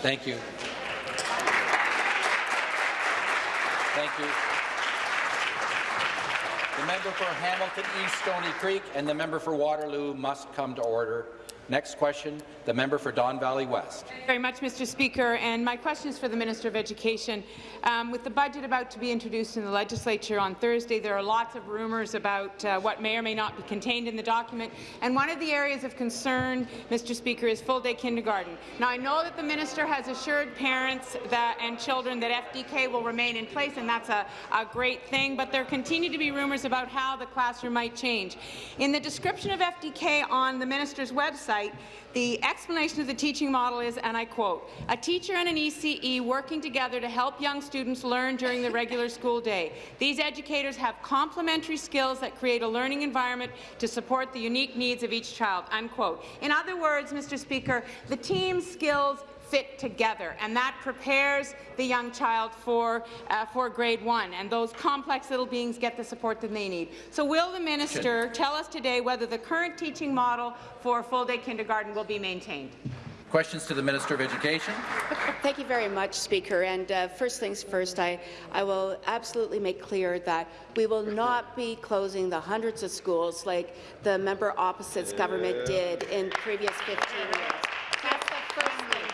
Speaker 1: Thank you. Thank you. The member for Hamilton East Stoney Creek and the member for Waterloo must come to order. Next question, the member for Don Valley West.
Speaker 12: Thank you very much, Mr. Speaker, and my question is for the Minister of Education. Um, with the budget about to be introduced in the legislature on Thursday, there are lots of rumours about uh, what may or may not be contained in the document, and one of the areas of concern, Mr. Speaker, is full-day kindergarten. Now, I know that the minister has assured parents that, and children that FDK will remain in place, and that's a, a great thing, but there continue to be rumours about how the classroom might change. In the description of FDK on the minister's website, the explanation of the teaching model is, and I quote, a teacher and an ECE working together to help young students learn during the regular school day. These educators have complementary skills that create a learning environment to support the unique needs of each child, unquote. In other words, Mr. Speaker, the team skills fit together, and that prepares the young child for, uh, for grade one, and those complex little beings get the support that they need. So will the minister tell us today whether the current teaching model for full-day kindergarten will be maintained?
Speaker 1: Questions to the Minister of Education.
Speaker 3: Thank you very much, Speaker. And uh, first things first, I, I will absolutely make clear that we will not be closing the hundreds of schools like the member opposite's government did in previous 15 years. That's the first thing.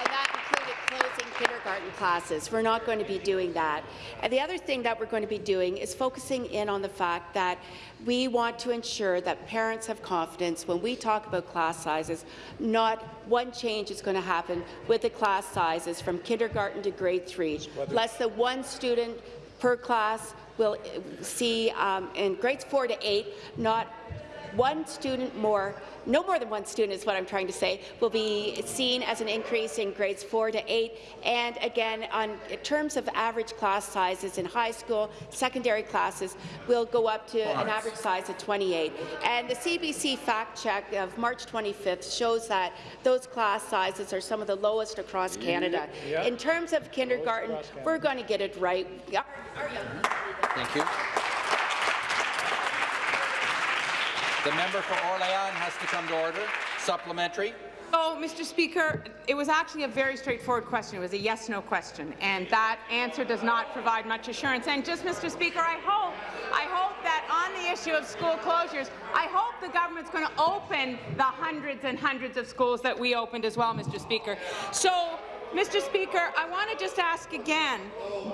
Speaker 3: And that included closing kindergarten classes. We're not going to be doing that. And the other thing that we're going to be doing is focusing in on the fact that we want to ensure that parents have confidence when we talk about class sizes. Not one change is going to happen with the class sizes from kindergarten to grade three. Less than one student per class will see um, in grades four to eight, not one student more, no more than one student is what I'm trying to say, will be seen as an increase in grades 4 to 8. And again, on in terms of average class sizes in high school, secondary classes will go up to an average size of 28. And the CBC fact check of March 25th shows that those class sizes are some of the lowest across Canada.
Speaker 9: Yeah.
Speaker 3: In terms of kindergarten, we're going to get it right. Our- our young people
Speaker 1: Thank you. The member for Orléans has to come to order. Supplementary.
Speaker 12: Oh, Mr. Speaker, it was actually a very straightforward question. It was a yes-no question, and that answer does not provide much assurance. And just, Mr. Speaker, I hope, I hope that on the issue of school closures, I hope the government's going to open the hundreds and hundreds of schools that we opened as well, Mr. Speaker. So. Mr. Speaker, I want to just ask again,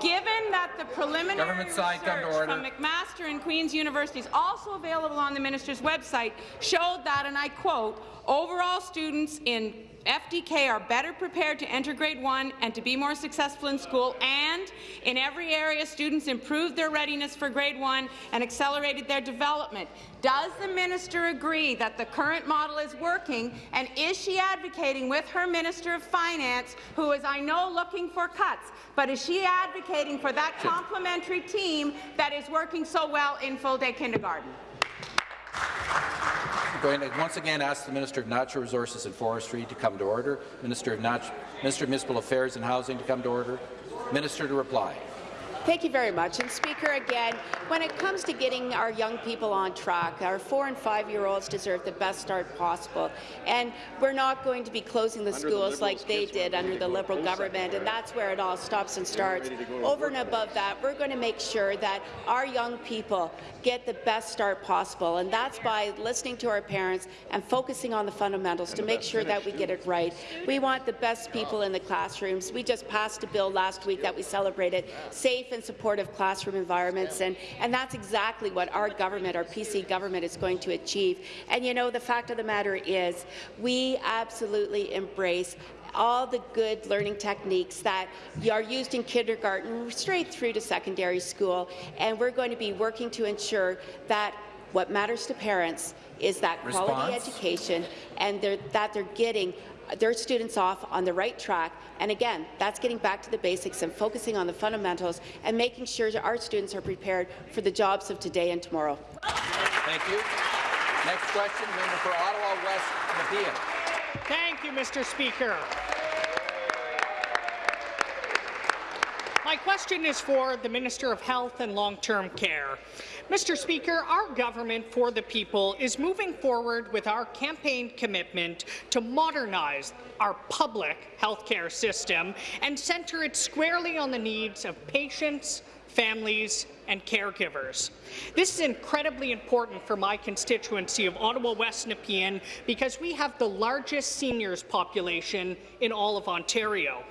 Speaker 12: given that the preliminary
Speaker 1: Government side, come to
Speaker 12: research from McMaster and Queen's universities, also available on the minister's website, showed that, and I quote, overall students in FDK are better prepared to enter grade one and to be more successful in school, and in every area, students improved their readiness for grade one and accelerated their development. Does the minister agree that the current model is working, and is she advocating with her Minister of Finance, who is, I know, looking for cuts, but is she advocating for that complementary team that is working so well in full-day kindergarten?
Speaker 1: I'm going to once again ask the Minister of Natural Resources and Forestry to come to order, Minister of, Nat Minister of Municipal Affairs and Housing to come to order, Minister to reply.
Speaker 3: Thank you very much. And Speaker, again, when it comes to getting our young people on track, our four and five-year-olds deserve the best start possible. And we're not going to be closing the schools like they did under the Liberal government, and that's where it all stops and starts. Over and above that, we're going to make sure that our young people get the best start possible, and that's by listening to our parents and focusing on the fundamentals to make sure that we get it right. We want the best people in the classrooms. We just passed a bill last week that we celebrated, safe and supportive classroom environments, and, and that's exactly what our government, our PC government, is going to achieve. And you know, the fact of the matter is, we absolutely embrace all the good learning techniques that are used in kindergarten straight through to secondary school, and we're going to be working to ensure that what matters to parents is that quality education and they're, that they're getting their students off on the right track. And again, that's getting back to the basics and focusing on the fundamentals and making sure that our students are prepared for the jobs of today and tomorrow.
Speaker 1: Thank you. Next question, member for Ottawa West, Nepean.
Speaker 13: Thank you, Mr. Speaker. My question is for the Minister of Health and Long-Term Care. Mr. Speaker, our government for the people is moving forward with our campaign commitment to modernize our public healthcare system and center it squarely on the needs of patients, families and caregivers. This is incredibly important for my constituency of Ottawa West Nepean because we have the largest seniors population in all of Ontario.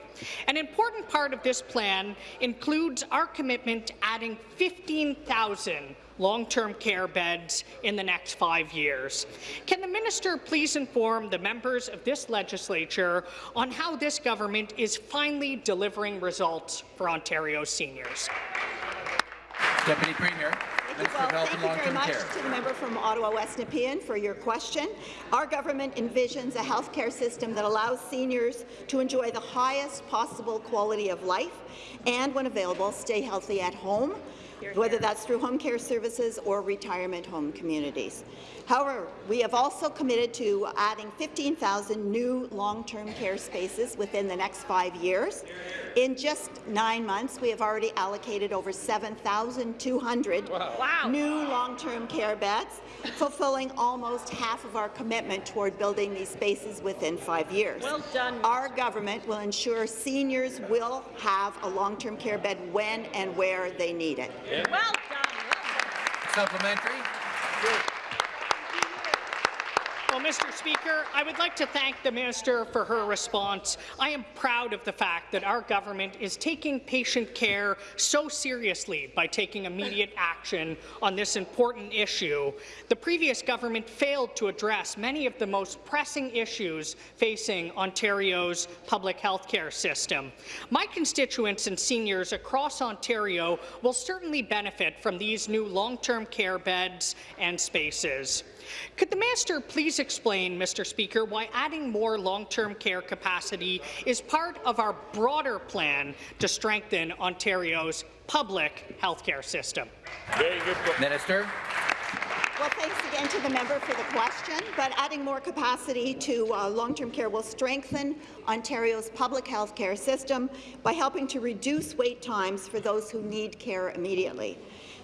Speaker 13: An important part of this plan includes our commitment to adding 15,000 long-term care beds in the next five years. Can the minister please inform the members of this legislature on how this government is finally delivering results for Ontario seniors?
Speaker 1: Deputy Premier.
Speaker 5: Thank you, well, thank you very much care. to the member from Ottawa West Nepean for your question. Our government envisions a health care system that allows seniors to enjoy the highest possible quality of life and, when available, stay healthy at home, whether that's through home care services or retirement home communities. However, we have also committed to adding 15,000 new long-term care spaces within the next five years. In just nine months, we have already allocated over 7,200 wow. new long-term care beds, fulfilling almost half of our commitment toward building these spaces within five years.
Speaker 2: Well done.
Speaker 5: Our government will ensure seniors will have a long-term care bed when and where they need it.
Speaker 2: Yeah. Well done. Well done.
Speaker 1: Supplementary.
Speaker 13: Well, Mr. Speaker, I would like to thank the minister for her response. I am proud of the fact that our government is taking patient care so seriously by taking immediate action on this important issue. The previous government failed to address many of the most pressing issues facing Ontario's public health care system. My constituents and seniors across Ontario will certainly benefit from these new long-term care beds and spaces. Could the minister please explain, Mr. Speaker, why adding more long-term care capacity is part of our broader plan to strengthen Ontario's public healthcare system?
Speaker 1: Very good. Minister.
Speaker 5: Well, thanks again to the member for the question, but adding more capacity to uh, long-term care will strengthen Ontario's public health care system by helping to reduce wait times for those who need care immediately.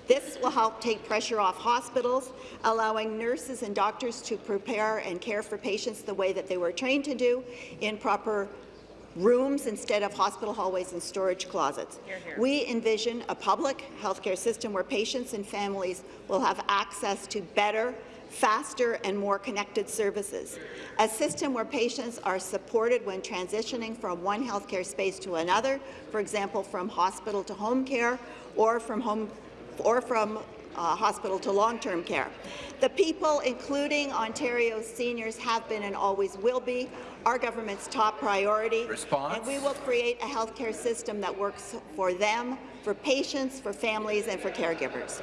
Speaker 5: This will help take pressure off hospitals, allowing nurses and doctors to prepare and care for patients the way that they were trained to do in proper rooms instead of hospital hallways and storage closets. Here, here. We envision a public healthcare system where patients and families will have access to better, faster and more connected services. A system where patients are supported when transitioning from one healthcare space to another, for example, from hospital to home care or from home or from uh, hospital to long-term care. The people, including Ontario's seniors, have been and always will be our government's top priority.
Speaker 1: Response.
Speaker 5: And we will create a healthcare system that works for them, for patients, for families, and for caregivers.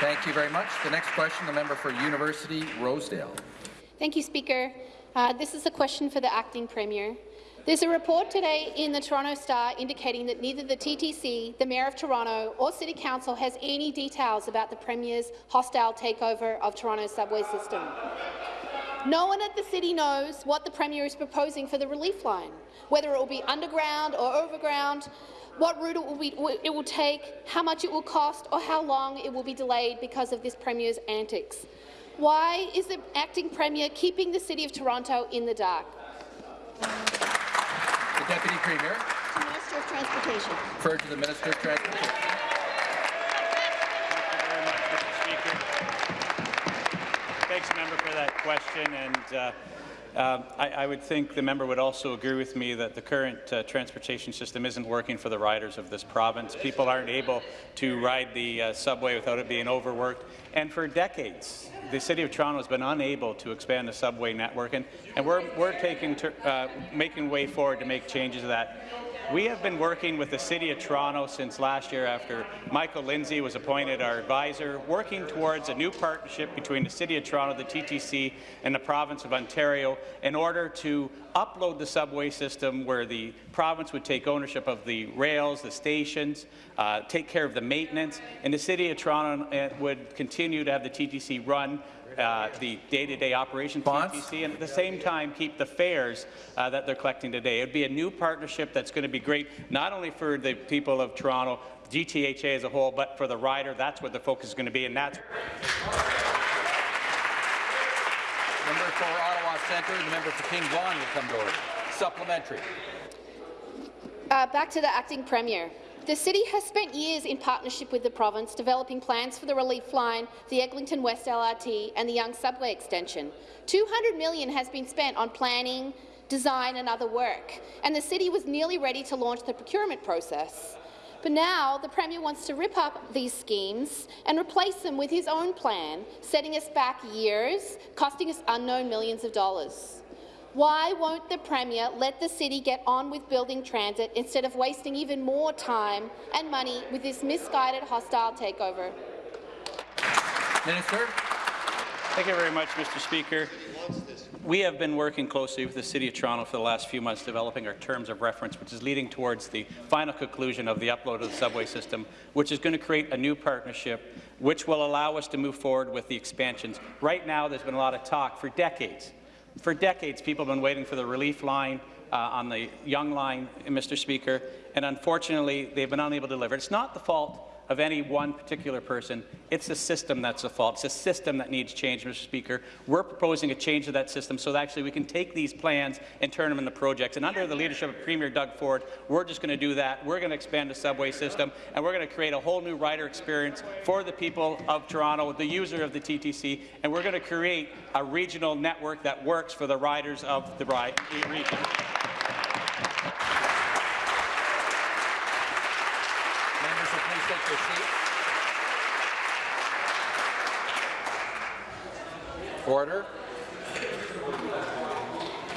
Speaker 1: Thank you very much. The next question, the member for University Rosedale.
Speaker 14: Thank you, Speaker. Uh, this is a question for the acting premier. There's a report today in the Toronto Star indicating that neither the TTC, the Mayor of Toronto or City Council has any details about the Premier's hostile takeover of Toronto's subway system. No one at the city knows what the Premier is proposing for the relief line, whether it will be underground or overground, what route it will, be, it will take, how much it will cost, or how long it will be delayed because of this Premier's antics. Why is the acting Premier keeping the City of Toronto in the dark?
Speaker 1: The Deputy Premier.
Speaker 5: Minister of Transportation.
Speaker 1: Referred to the Minister of Transportation.
Speaker 15: Thanks, member, for that question. And uh, uh, I, I, would think the member would also agree with me that the current uh, transportation system isn't working for the riders of this province. People aren't able to ride the uh, subway without it being overworked. And for decades, the City of Toronto has been unable to expand the subway network, and, and we're, we're taking uh, making way forward to make changes to that. We have been working with the City of Toronto since last year after Michael Lindsay was appointed our advisor, working towards a new partnership between the City of Toronto, the TTC, and the province of Ontario in order to upload the subway system where the province would take ownership of the rails, the stations, uh, take care of the maintenance, and the City of Toronto uh, would continue to have the TTC run uh, the day-to-day operation of TTC, and at the same time keep the fares uh, that they're collecting today. It would be a new partnership that's going to be great, not only for the people of Toronto, GTHA as a whole, but for the rider. That's what the focus is going to be, and that's.
Speaker 1: Member for Ottawa Centre, the member for King Vaughan will come to order. Supplementary.
Speaker 14: Uh, back to the acting premier. The city has spent years in partnership with the province developing plans for the relief line, the Eglinton West LRT and the Yonge Subway extension. 200 million has been spent on planning, design and other work, and the city was nearly ready to launch the procurement process. But now the Premier wants to rip up these schemes and replace them with his own plan, setting us back years, costing us unknown millions of dollars. Why won't the Premier let the city get on with building transit instead of wasting even more time and money with this misguided hostile takeover?
Speaker 1: Minister.
Speaker 15: Thank you very much, Mr. Speaker. We have been working closely with the City of Toronto for the last few months developing our terms of reference, which is leading towards the final conclusion of the upload of the subway system, which is going to create a new partnership which will allow us to move forward with the expansions. Right now, there's been a lot of talk for decades. For decades, people have been waiting for the relief line uh, on the Yonge line, Mr. Speaker, and unfortunately, they've been unable to deliver. It's not the fault of any one particular person. It's the system that's the fault. It's a system that needs change, Mr. Speaker. We're proposing a change to that system so that actually we can take these plans and turn them into projects. And under the leadership of Premier Doug Ford, we're just going to do that. We're going to expand the subway system, and we're going to create a whole new rider experience for the people of Toronto, the user of the TTC, and we're going to create a regional network that works for the riders of the region.
Speaker 1: take your seat. Order.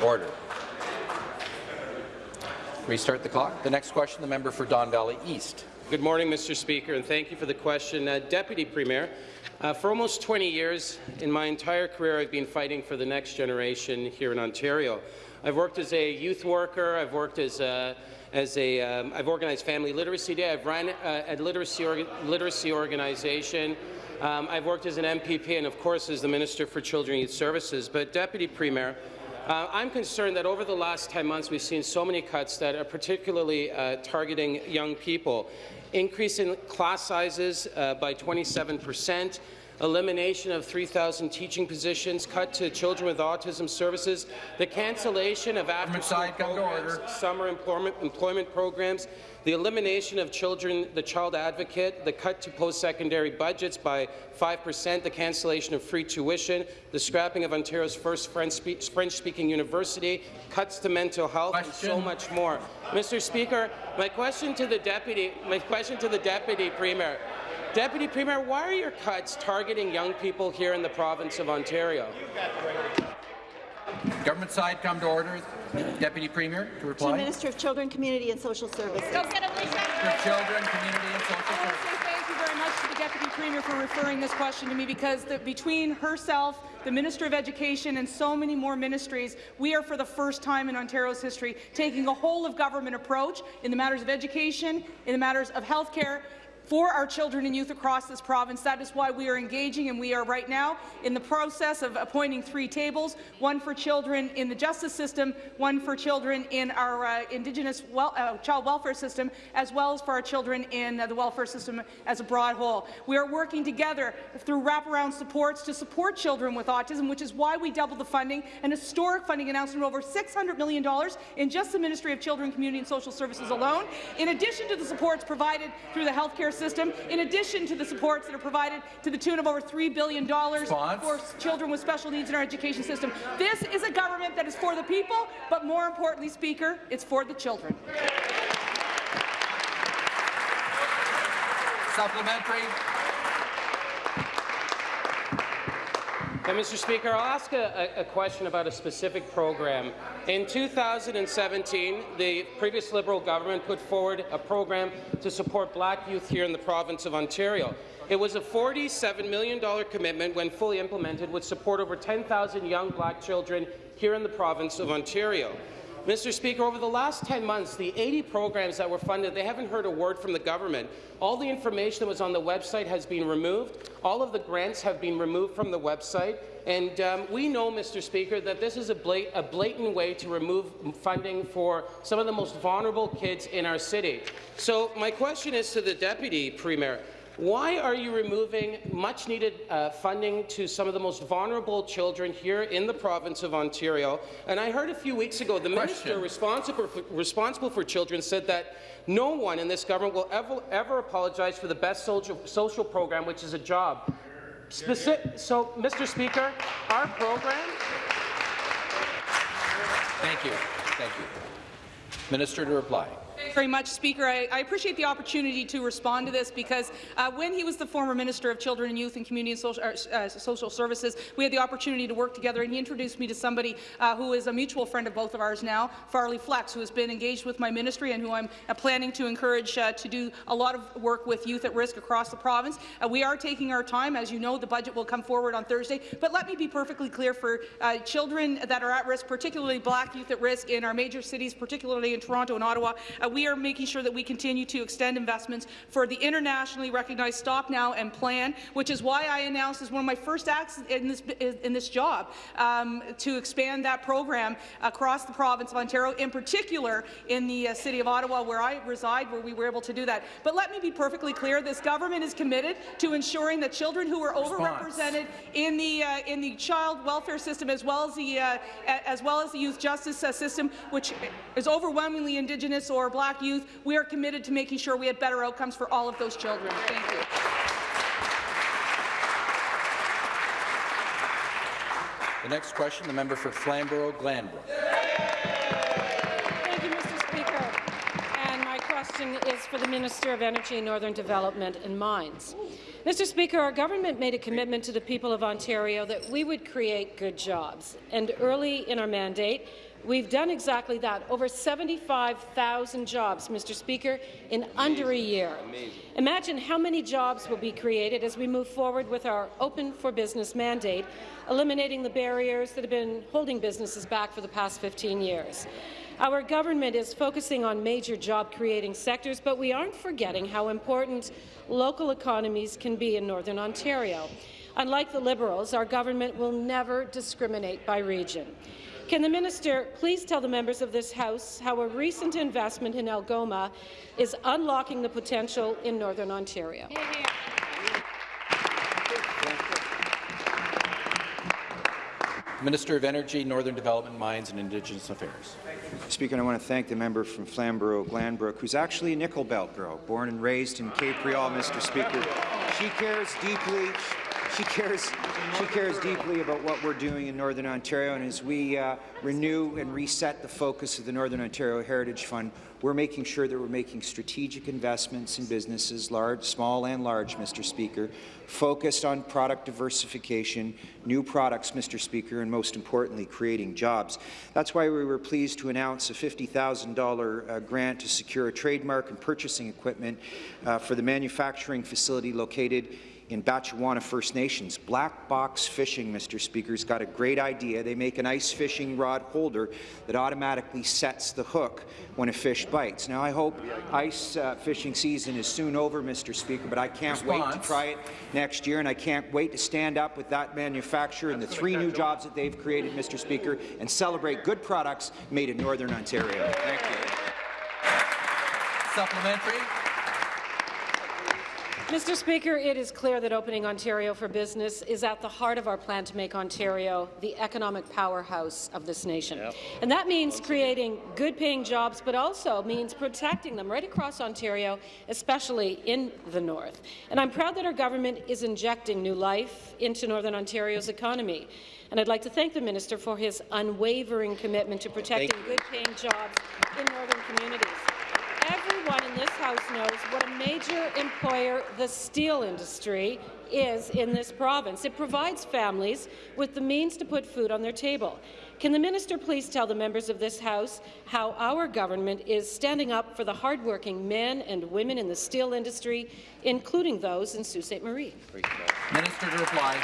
Speaker 1: Order. Restart the clock. The next question, the member for Don Valley East.
Speaker 16: Good morning, Mr. Speaker, and thank you for the question. Uh, Deputy Premier, uh, for almost 20 years, in my entire career, I've been fighting for the next generation here in Ontario. I've worked as a youth worker, I've worked as a as a, um, I've organized Family Literacy Day. I've run uh, a literacy, orga literacy organization. Um, I've worked as an MPP and, of course, as the Minister for Children and Youth Services. But, Deputy Premier, uh, I'm concerned that over the last 10 months we've seen so many cuts that are particularly uh, targeting young people. Increasing class sizes uh, by 27 percent, elimination of 3,000 teaching positions, cut to children with autism services, the cancellation of after-school programs, summer employment, employment programs, the elimination of children, the child advocate, the cut to post-secondary budgets by 5%, the cancellation of free tuition, the scrapping of Ontario's first French-speaking university, cuts to mental health, question. and so much more. Mr. Speaker, my question to the deputy, my question to the deputy premier. Deputy Premier, why are your cuts targeting young people here in the province of Ontario?
Speaker 1: Government side, come to order. Deputy Premier, to reply.
Speaker 5: To Minister of Children, Community and Social Services. Go
Speaker 1: get For Children, Community and Social Services.
Speaker 17: Thank you very much to the Deputy Premier for referring this question to me because the, between herself, the Minister of Education and so many more ministries, we are for the first time in Ontario's history taking a whole-of-government approach in the matters of education, in the matters of health care, for our children and youth across this province. That is why we are engaging, and we are right now in the process of appointing three tables, one for children in the justice system, one for children in our uh, Indigenous uh, child welfare system, as well as for our children in uh, the welfare system as a broad whole. We are working together through wraparound supports to support children with autism, which is why we doubled the funding, an historic funding announcement of over $600 million in just the Ministry of Children, Community and Social Services alone, in addition to the supports provided through the healthcare system, in addition to the supports that are provided to the tune of over $3 billion Response. for children with special needs in our education system. This is a government that is for the people, but more importantly, Speaker, it's for the children.
Speaker 1: Supplementary.
Speaker 16: Mr. Speaker, I'll ask a, a, question about a specific program. In 2017, the previous Liberal government put forward a program to support black youth here in the province of Ontario. It was a $47 million commitment when fully implemented would support over 10,000 young black children here in the province of Ontario. Mr. Speaker, over the last 10 months, the 80 programs that were funded, they haven't heard a word from the government. All the information that was on the website has been removed. All of the grants have been removed from the website. And um, we know, Mr. Speaker, that this is a, blat a blatant way to remove funding for some of the most vulnerable kids in our city. So my question is to the Deputy Premier. Why are you removing much-needed uh, funding to some of the most vulnerable children here in the province of Ontario? And I heard a few weeks ago the
Speaker 1: Question.
Speaker 16: minister responsible for, responsible for children said that no one in this government will ever, ever apologize for the best social, social program, which is a job. Speci so, Mr. Speaker, our program
Speaker 1: Thank you. Thank you. Minister to reply.
Speaker 17: Very much, Speaker. I, I, appreciate the opportunity to respond to this because uh, when he was the former Minister of Children and Youth and Community and Social, uh, Social Services, we had the opportunity to work together, and he introduced me to somebody uh, who is a mutual friend of both of ours now, Farley Flex, who has been engaged with my ministry and who I'm uh, planning to encourage uh, to do a lot of work with youth at risk across the province. Uh, we are taking our time. As you know, the budget will come forward on Thursday. But let me be perfectly clear for children that are at risk, particularly black youth at risk in our major cities, particularly in Toronto and Ottawa, uh, we are making sure that we continue to extend investments for the internationally recognized Stop Now and Plan, which is why I announced as one of my first acts in this, in this job um, to expand that program across the province of Ontario, in particular in the uh, city of Ottawa, where I reside, where we were able to do that. But let me be perfectly clear, this government is committed to ensuring that children who are overrepresented in the, uh, in the child welfare system, as well as the, uh, as well as the youth justice uh, system, which is overwhelmingly Indigenous or Black youth, we are committed to making sure we have better outcomes for all of those children. Thank you.
Speaker 1: The next question, the member for Flamborough-Glanbrook.
Speaker 18: Thank you, Mr. Speaker. And my question is for the Minister of Energy, Northern Development and Mines. Mr. Speaker, our government made a commitment to the people of Ontario that we would create good jobs. And early in our mandate, We've done exactly that, over 75,000 jobs, Mr. Speaker, in under a year. Amazing. Imagine how many jobs will be created as we move forward with our Open for Business mandate, eliminating the barriers that have been holding businesses back for the past 15 years. Our government is focusing on major job-creating sectors, but we aren't forgetting how important local economies can be in Northern Ontario. Unlike the Liberals, our government will never discriminate by region. Can the minister please tell the members of this House how a recent investment in Algoma is unlocking the potential in Northern Ontario?
Speaker 1: Minister of Energy, Northern Development, Mines and Indigenous Affairs.
Speaker 8: Speaker, I want to thank the member from Flamborough-Glanbrook, who's actually a Nickel Belt girl, born and raised in Capreol, Mr. Speaker. She cares deeply she cares, she cares deeply about what we're doing in Northern Ontario, and as we uh, renew and reset the focus of the Northern Ontario Heritage Fund, we're making sure that we're making strategic investments in businesses, large, small and large, Mr. Speaker, focused on product diversification, new products, Mr. Speaker, and most importantly, creating jobs. That's why we were pleased to announce a $50,000 uh, grant to secure a trademark and purchasing equipment uh, for the manufacturing facility located in Batchewana First Nations. Black Box Fishing, Mr. Speaker, has got a great idea. They make an ice fishing rod holder that automatically sets the hook when a fish bites. Now, I hope ice uh, fishing season is soon over, Mr. Speaker, but I can't Response. wait to try it next year, and I can't wait to stand up with that manufacturer and the three new jobs that they've created, Mr. Speaker, and celebrate good products made in Northern Ontario. Thank you.
Speaker 1: Supplementary.
Speaker 18: Mr. Speaker, it is clear that opening Ontario for business is at the heart of our plan to make Ontario the economic powerhouse of this nation. Yep. And that means creating good-paying jobs, but also means protecting them right across Ontario, especially in the north. And I'm proud that our government is injecting new life into Northern Ontario's economy. And I'd like to thank the minister for his unwavering commitment to protecting good-paying jobs in northern communities. Everyone in this House knows what a major employer the steel industry is in this province. It provides families with the means to put food on their table.
Speaker 19: Can the minister please tell the members of this House how our government is standing up for the hardworking men and women in the steel industry, including those in Sault Ste. Marie?
Speaker 1: Minister to reply.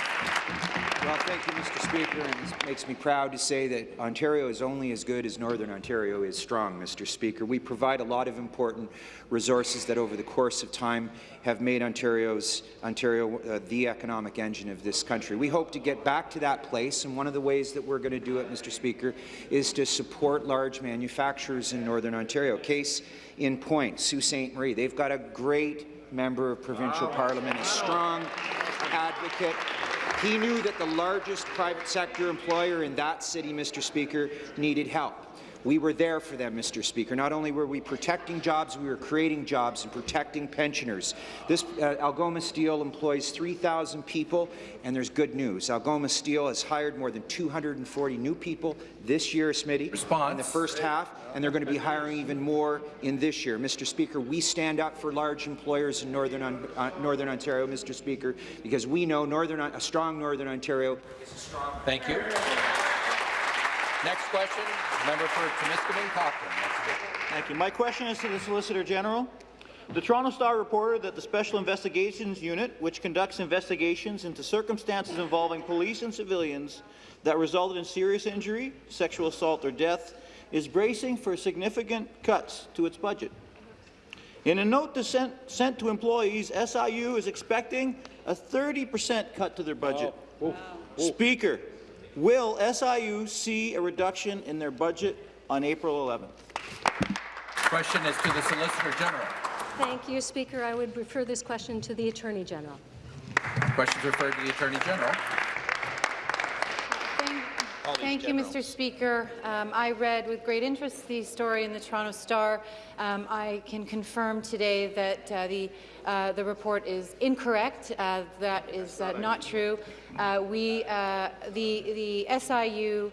Speaker 8: Well, thank you, Mr. Speaker, and it makes me proud to say that Ontario is only as good as Northern Ontario is strong, Mr. Speaker. We provide a lot of important resources that over the course of time have made Ontario's, Ontario uh, the economic engine of this country. We hope to get back to that place, and one of the ways that we're going to do it, Mr. Speaker, is to support large manufacturers in Northern Ontario. Case in point, Sault Ste. Marie. They've got a great member of provincial parliament, a strong advocate he knew that the largest private sector employer in that city, Mr. Speaker, needed help. We were there for them, Mr. Speaker. Not only were we protecting jobs, we were creating jobs and protecting pensioners. This uh, Algoma Steel employs 3,000 people, and there's good news. Algoma Steel has hired more than 240 new people this year, Smitty,
Speaker 1: Response.
Speaker 8: in the first half, and they're going to be hiring even more in this year. Mr. Speaker, we stand up for large employers in Northern, uh, Northern Ontario, Mr. Speaker, because we know Northern, a strong Northern Ontario is a strong.
Speaker 1: Thank you. Next question, member for Timiskaming Cochrane.
Speaker 4: Thank you. My question is to the Solicitor General. The Toronto Star reported that the Special Investigations Unit, which conducts investigations into circumstances involving police and civilians that resulted in serious injury, sexual assault or death, is bracing for significant cuts to its budget. In a note to sent, sent to employees, SIU is expecting a 30% cut to their budget. Oh.
Speaker 20: Wow.
Speaker 4: Speaker, will SIU see a reduction in their budget on April 11th?
Speaker 1: Question is to the Solicitor General.
Speaker 21: Thank you, Speaker. I would refer this question to the Attorney General.
Speaker 1: Questions referred to the Attorney General.
Speaker 22: Thank you, Mr. Speaker. Um, I read with great interest the story in the Toronto Star. Um, I can confirm today that uh, the uh, the report is incorrect. Uh, that is uh, not true. Uh, we, uh, the, the SIU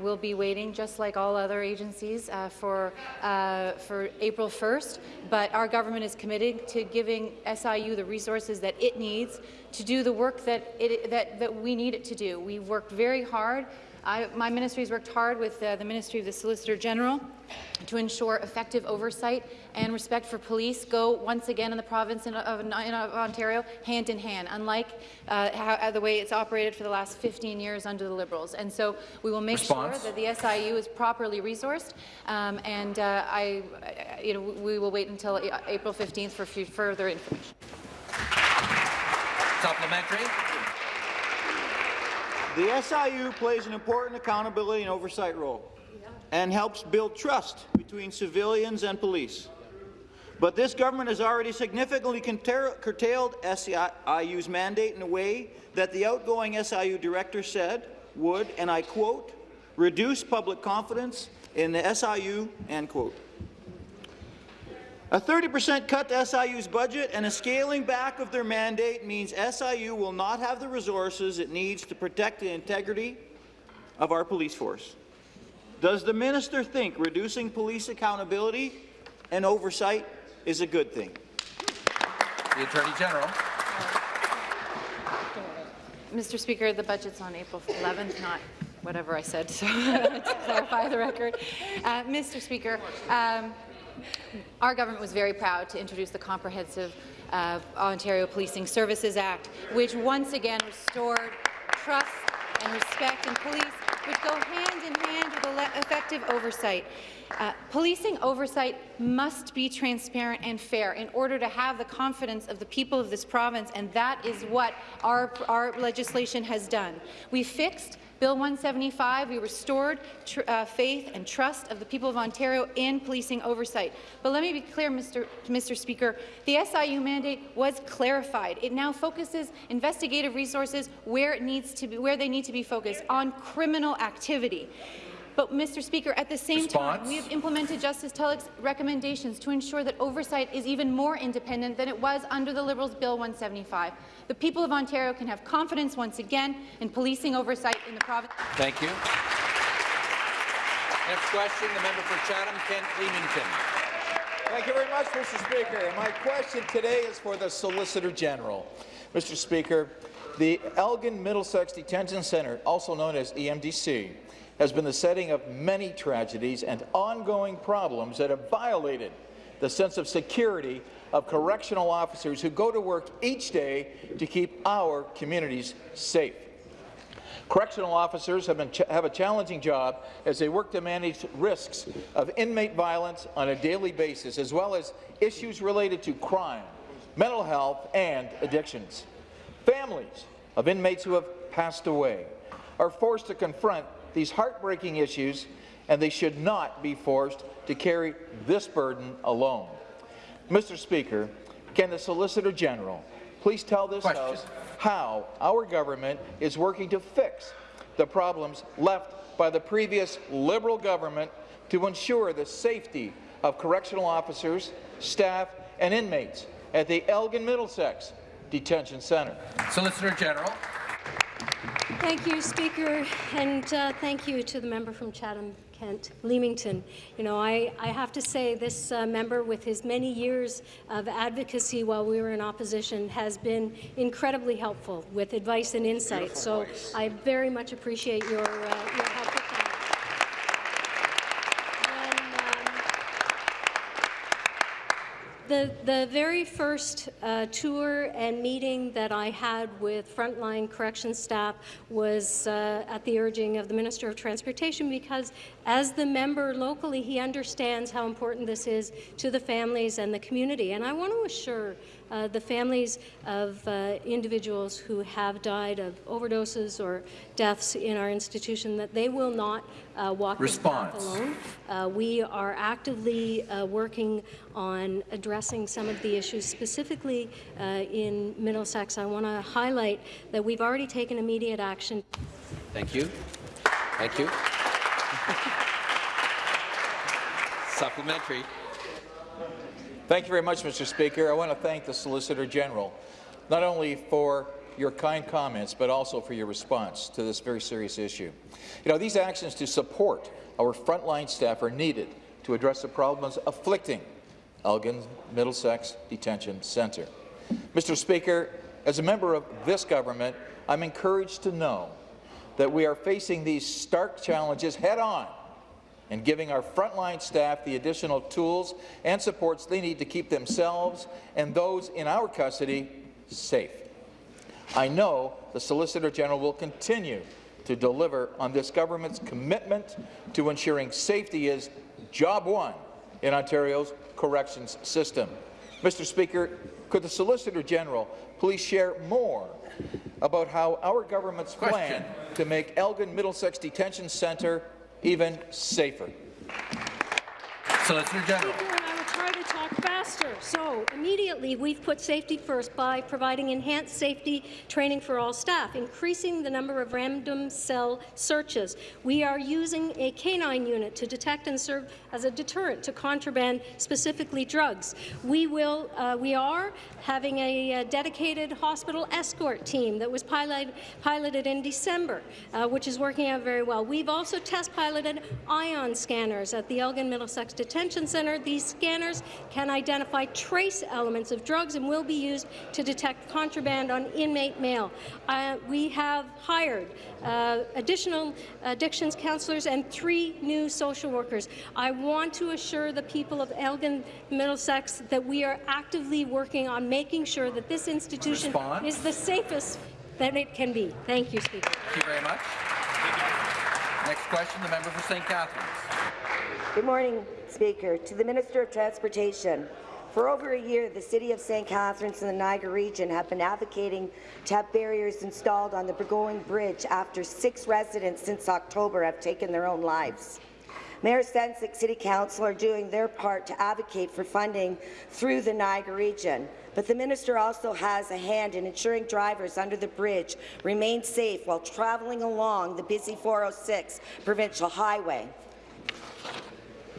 Speaker 22: will be waiting, just like all other agencies, for, for April 1st, but our government is committed to giving SIU the resources that it needs to do the work that, it, that, that we need it to do. We've worked very hard I, my ministry has worked hard with uh, the Ministry of the Solicitor General to ensure effective oversight and respect for police go once again in the province of, Ontario hand in hand, unlike uh, how, uh, the way it's operated for the last 15 years under the Liberals. And so we will make
Speaker 1: Response.
Speaker 22: sure that the SIU is properly resourced, um, and uh, I, you know, we will wait until April 15th for further information.
Speaker 1: Supplementary.
Speaker 4: The SIU plays an important accountability and oversight role and helps build trust between civilians and police. But this government has already significantly curtailed SIU's mandate in a way that the outgoing SIU director said would, and I quote, reduce public confidence in the SIU, end quote. A 30% cut to SIU's budget and a scaling back of their mandate means SIU will not have the resources it needs to protect the integrity of our police force. Does the minister think reducing police accountability and oversight is a good thing?
Speaker 1: The Attorney General.
Speaker 22: Mr. Speaker, the budget's on April 11th, not whatever I said, so to clarify the record. Uh, Mr. Speaker, um, our government was very proud to introduce the Comprehensive uh, Ontario Policing Services Act, which once again restored trust and respect in police, which go hand in hand with effective oversight. Uh, policing oversight must be transparent and fair in order to have the confidence of the people of this province, and that is what our, our legislation has done. We fixed Bill 175, we restored uh, faith and trust of the people of Ontario in policing oversight. But let me be clear, Mr. Mr. Speaker, the SIU mandate was clarified. It now focuses investigative resources where it needs to be, where they need to be focused on criminal activity. But, Mr. Speaker, at the same
Speaker 1: Response.
Speaker 22: time, we have implemented Justice Tulloch's recommendations to ensure that oversight is even more independent than it was under the Liberals' Bill 175. The people of Ontario can have confidence once again in policing oversight in the province.
Speaker 1: Thank you. Next question, the member for Chatham-Kent Leamington.
Speaker 23: Thank you very much, Mr. Speaker. My question today is for the Solicitor General. Mr. Speaker, the Elgin Middlesex Detention Centre, also known as EMDC, has been the setting of many tragedies and ongoing problems that have violated the sense of security of correctional officers who go to work each day to keep our communities safe. Correctional officers have, have, a challenging job as they work to manage risks of inmate violence on a daily basis, as well as issues related to crime, mental health, and addictions. Families of inmates who have passed away are forced to confront these heartbreaking issues, and they should not be forced to carry this burden alone. Mr. Speaker, can the Solicitor General please tell this
Speaker 1: Question.
Speaker 23: House how our government is working to fix the problems left by the previous Liberal government to ensure the safety of correctional officers, staff and inmates at the Elgin Middlesex Detention Centre.
Speaker 1: Solicitor General.
Speaker 21: Thank you, Speaker, and uh, thank you to the member from Chatham Kent Leamington. You know, I, I have to say this uh, member, with his many years of advocacy while we were in opposition, has been incredibly helpful with advice and insight.
Speaker 1: Beautiful
Speaker 21: so
Speaker 1: voice.
Speaker 21: I very much appreciate your, uh, your help The, the very first uh, tour and meeting that I had with frontline corrections staff was uh, at the urging of the Minister of Transportation because as the member locally, he understands how important this is to the families and the community. And I want to assure uh, the families of uh, individuals who have died of overdoses or deaths in our institution that they will not uh, walk this path alone. Uh, we are actively uh, working on addressing some of the issues, specifically uh, in Middlesex. I want to highlight that we've already taken immediate action.
Speaker 1: Thank you. Thank you. Supplementary.
Speaker 23: Thank you very much, Mr. Speaker. I want to thank the Solicitor General, not only for your kind comments, but also for your response to this very serious issue. You know, these actions to support our frontline staff are needed to address the problems afflicting Elgin Middlesex Detention Centre. Mr. Speaker, as a member of this government, I'm encouraged to know that we are facing these stark challenges head-on and giving our frontline staff the additional tools and supports they need to keep themselves and those in our custody safe. I know the Solicitor General will continue to deliver on this government's commitment to ensuring safety is job one in Ontario's corrections system. Mr. Speaker, could the Solicitor General please share more about how our government's plan to make Elgin Middlesex Detention Centre even safer?
Speaker 1: Solicitor General.
Speaker 21: Try to talk faster. So immediately, we've put safety first by providing enhanced safety training for all staff, increasing the number of random cell searches. We are using a canine unit to detect and serve as a deterrent to contraband, specifically drugs. We will, uh, we are having a, uh dedicated hospital escort team that was pilot, piloted in December, uh, which is working out very well. We've also test piloted ion scanners at the Elgin Middlesex Detention Centre. These scanners can identify trace elements of drugs and will be used to detect contraband on inmate mail. Uh, we have hired uh, additional addictions counselors and three new social workers. I want to assure the people of Elgin Middlesex that we are actively working on making sure that this institution
Speaker 1: Response.
Speaker 21: is the safest that it can be. Thank you, Speaker.
Speaker 1: Thank you very much. Next question, the member for St. Catharines.
Speaker 24: Good morning, Speaker. To the Minister of Transportation. For over a year, the City of St. Catharines and the Niagara region have been advocating to have barriers installed on the Burgoyne Bridge after six residents since October have taken their own lives. Mayor Sendzik City Council are doing their part to advocate for funding through the Niagara region, but the minister also has a hand in ensuring drivers under the bridge remain safe while travelling along the busy 406 provincial highway.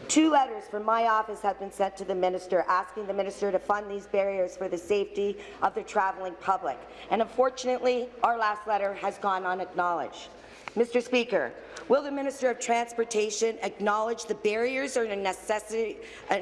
Speaker 24: Two letters from my office have been sent to the minister asking the minister to fund these barriers for the safety of the travelling public. And unfortunately, our last letter has gone unacknowledged. Mr. Speaker, will the Minister of Transportation acknowledge the barriers are necessary, uh,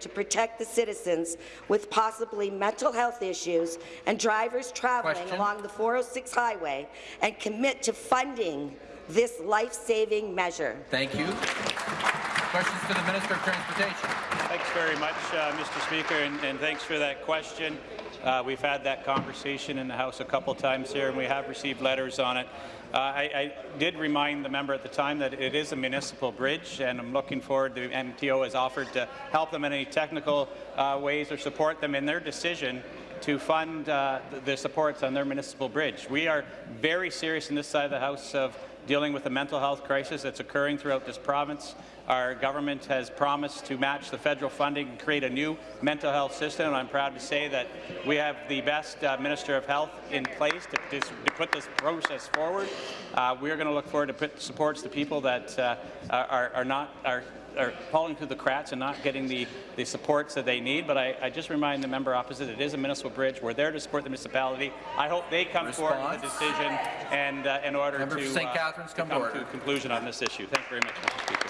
Speaker 24: to protect the citizens with possibly mental health issues and drivers travelling
Speaker 1: Question.
Speaker 24: along the 406 highway and commit to funding this life-saving measure?
Speaker 1: Thank you. Questions to the Minister of Transportation.
Speaker 15: Thanks very much, uh, Mr. Speaker, and, and thanks for that question. Uh, we've had that conversation in the House a couple times here, and we have received letters on it. Uh, I, I, did remind the member at the time that it is a municipal bridge, and I'm looking forward to MTO has offered to help them in any technical uh, ways or support them in their decision to fund uh, supports on their municipal bridge. We are very serious in this side of the House of dealing with the mental health crisis that's occurring throughout this province. Our government has promised to match the federal funding and create a new mental health system, and I'm proud to say that we have the best uh, Minister of Health in place to, to, to put this process forward. Uh, we're going to look forward to put supports to people that uh, are, are not are are falling through the cracks and not getting the, the supports that they need. But I, I just remind the member opposite it is a municipal bridge. We're there to support the municipality. I hope they come
Speaker 1: Response.
Speaker 15: forward with a decision and uh, in order
Speaker 1: Member
Speaker 15: to,
Speaker 1: St.
Speaker 15: uh,
Speaker 1: Catharines,
Speaker 15: to
Speaker 1: come to
Speaker 15: come
Speaker 1: order.
Speaker 15: to a conclusion on this issue. Thank you very much, Mr. Speaker.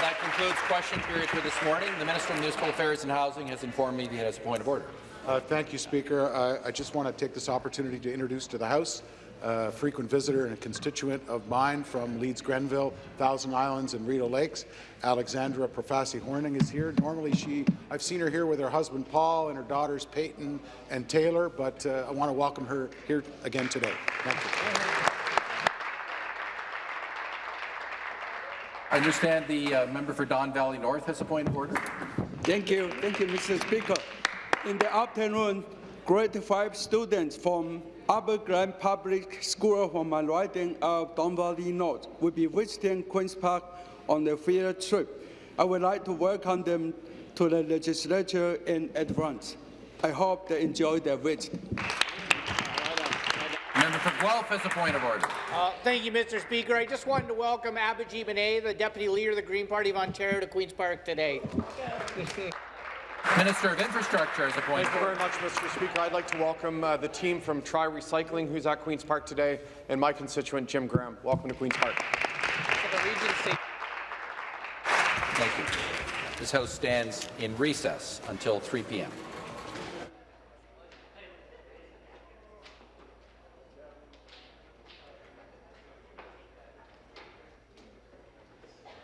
Speaker 1: That concludes question period for this morning. The Minister of Municipal Affairs and Housing has informed me that he has a point of order.
Speaker 25: Uh, thank you, Speaker. I just want to take this opportunity to introduce to the House a frequent visitor and a constituent of mine from Leeds Grenville, Thousand Islands and Rideau Lakes. Alexandra Profassi Horning is here. Normally, she I've seen her here with her husband Paul and her daughters Peyton and Taylor, but uh, I want to welcome her here again today. Thank you.
Speaker 1: I understand the uh, member for Don Valley North has a point of order.
Speaker 26: Thank you. Thank you, Mr. Speaker. In the afternoon, grade 5 students from Upper Grand Public School from my riding of Don Valley North will be visiting Queen's Park on a field trip. I would like to welcome them to the legislature in advance. I hope they enjoy their visit.
Speaker 1: Member for Guelph has a point of order.
Speaker 27: Uh, thank you, Mr. Speaker. I just wanted to welcome Abhijeet Manay, the Deputy Leader of the Green Party of Ontario, to Queen's Park today.
Speaker 1: Minister of Infrastructure has a point
Speaker 28: Thank you very much, Mr. Speaker. I'd like to welcome uh, the team from Try Recycling, who's at Queen's Park today, and my constituent, Jim Graham. Welcome to Queen's Park.
Speaker 1: Thank you. This House stands in recess until 3 p.m.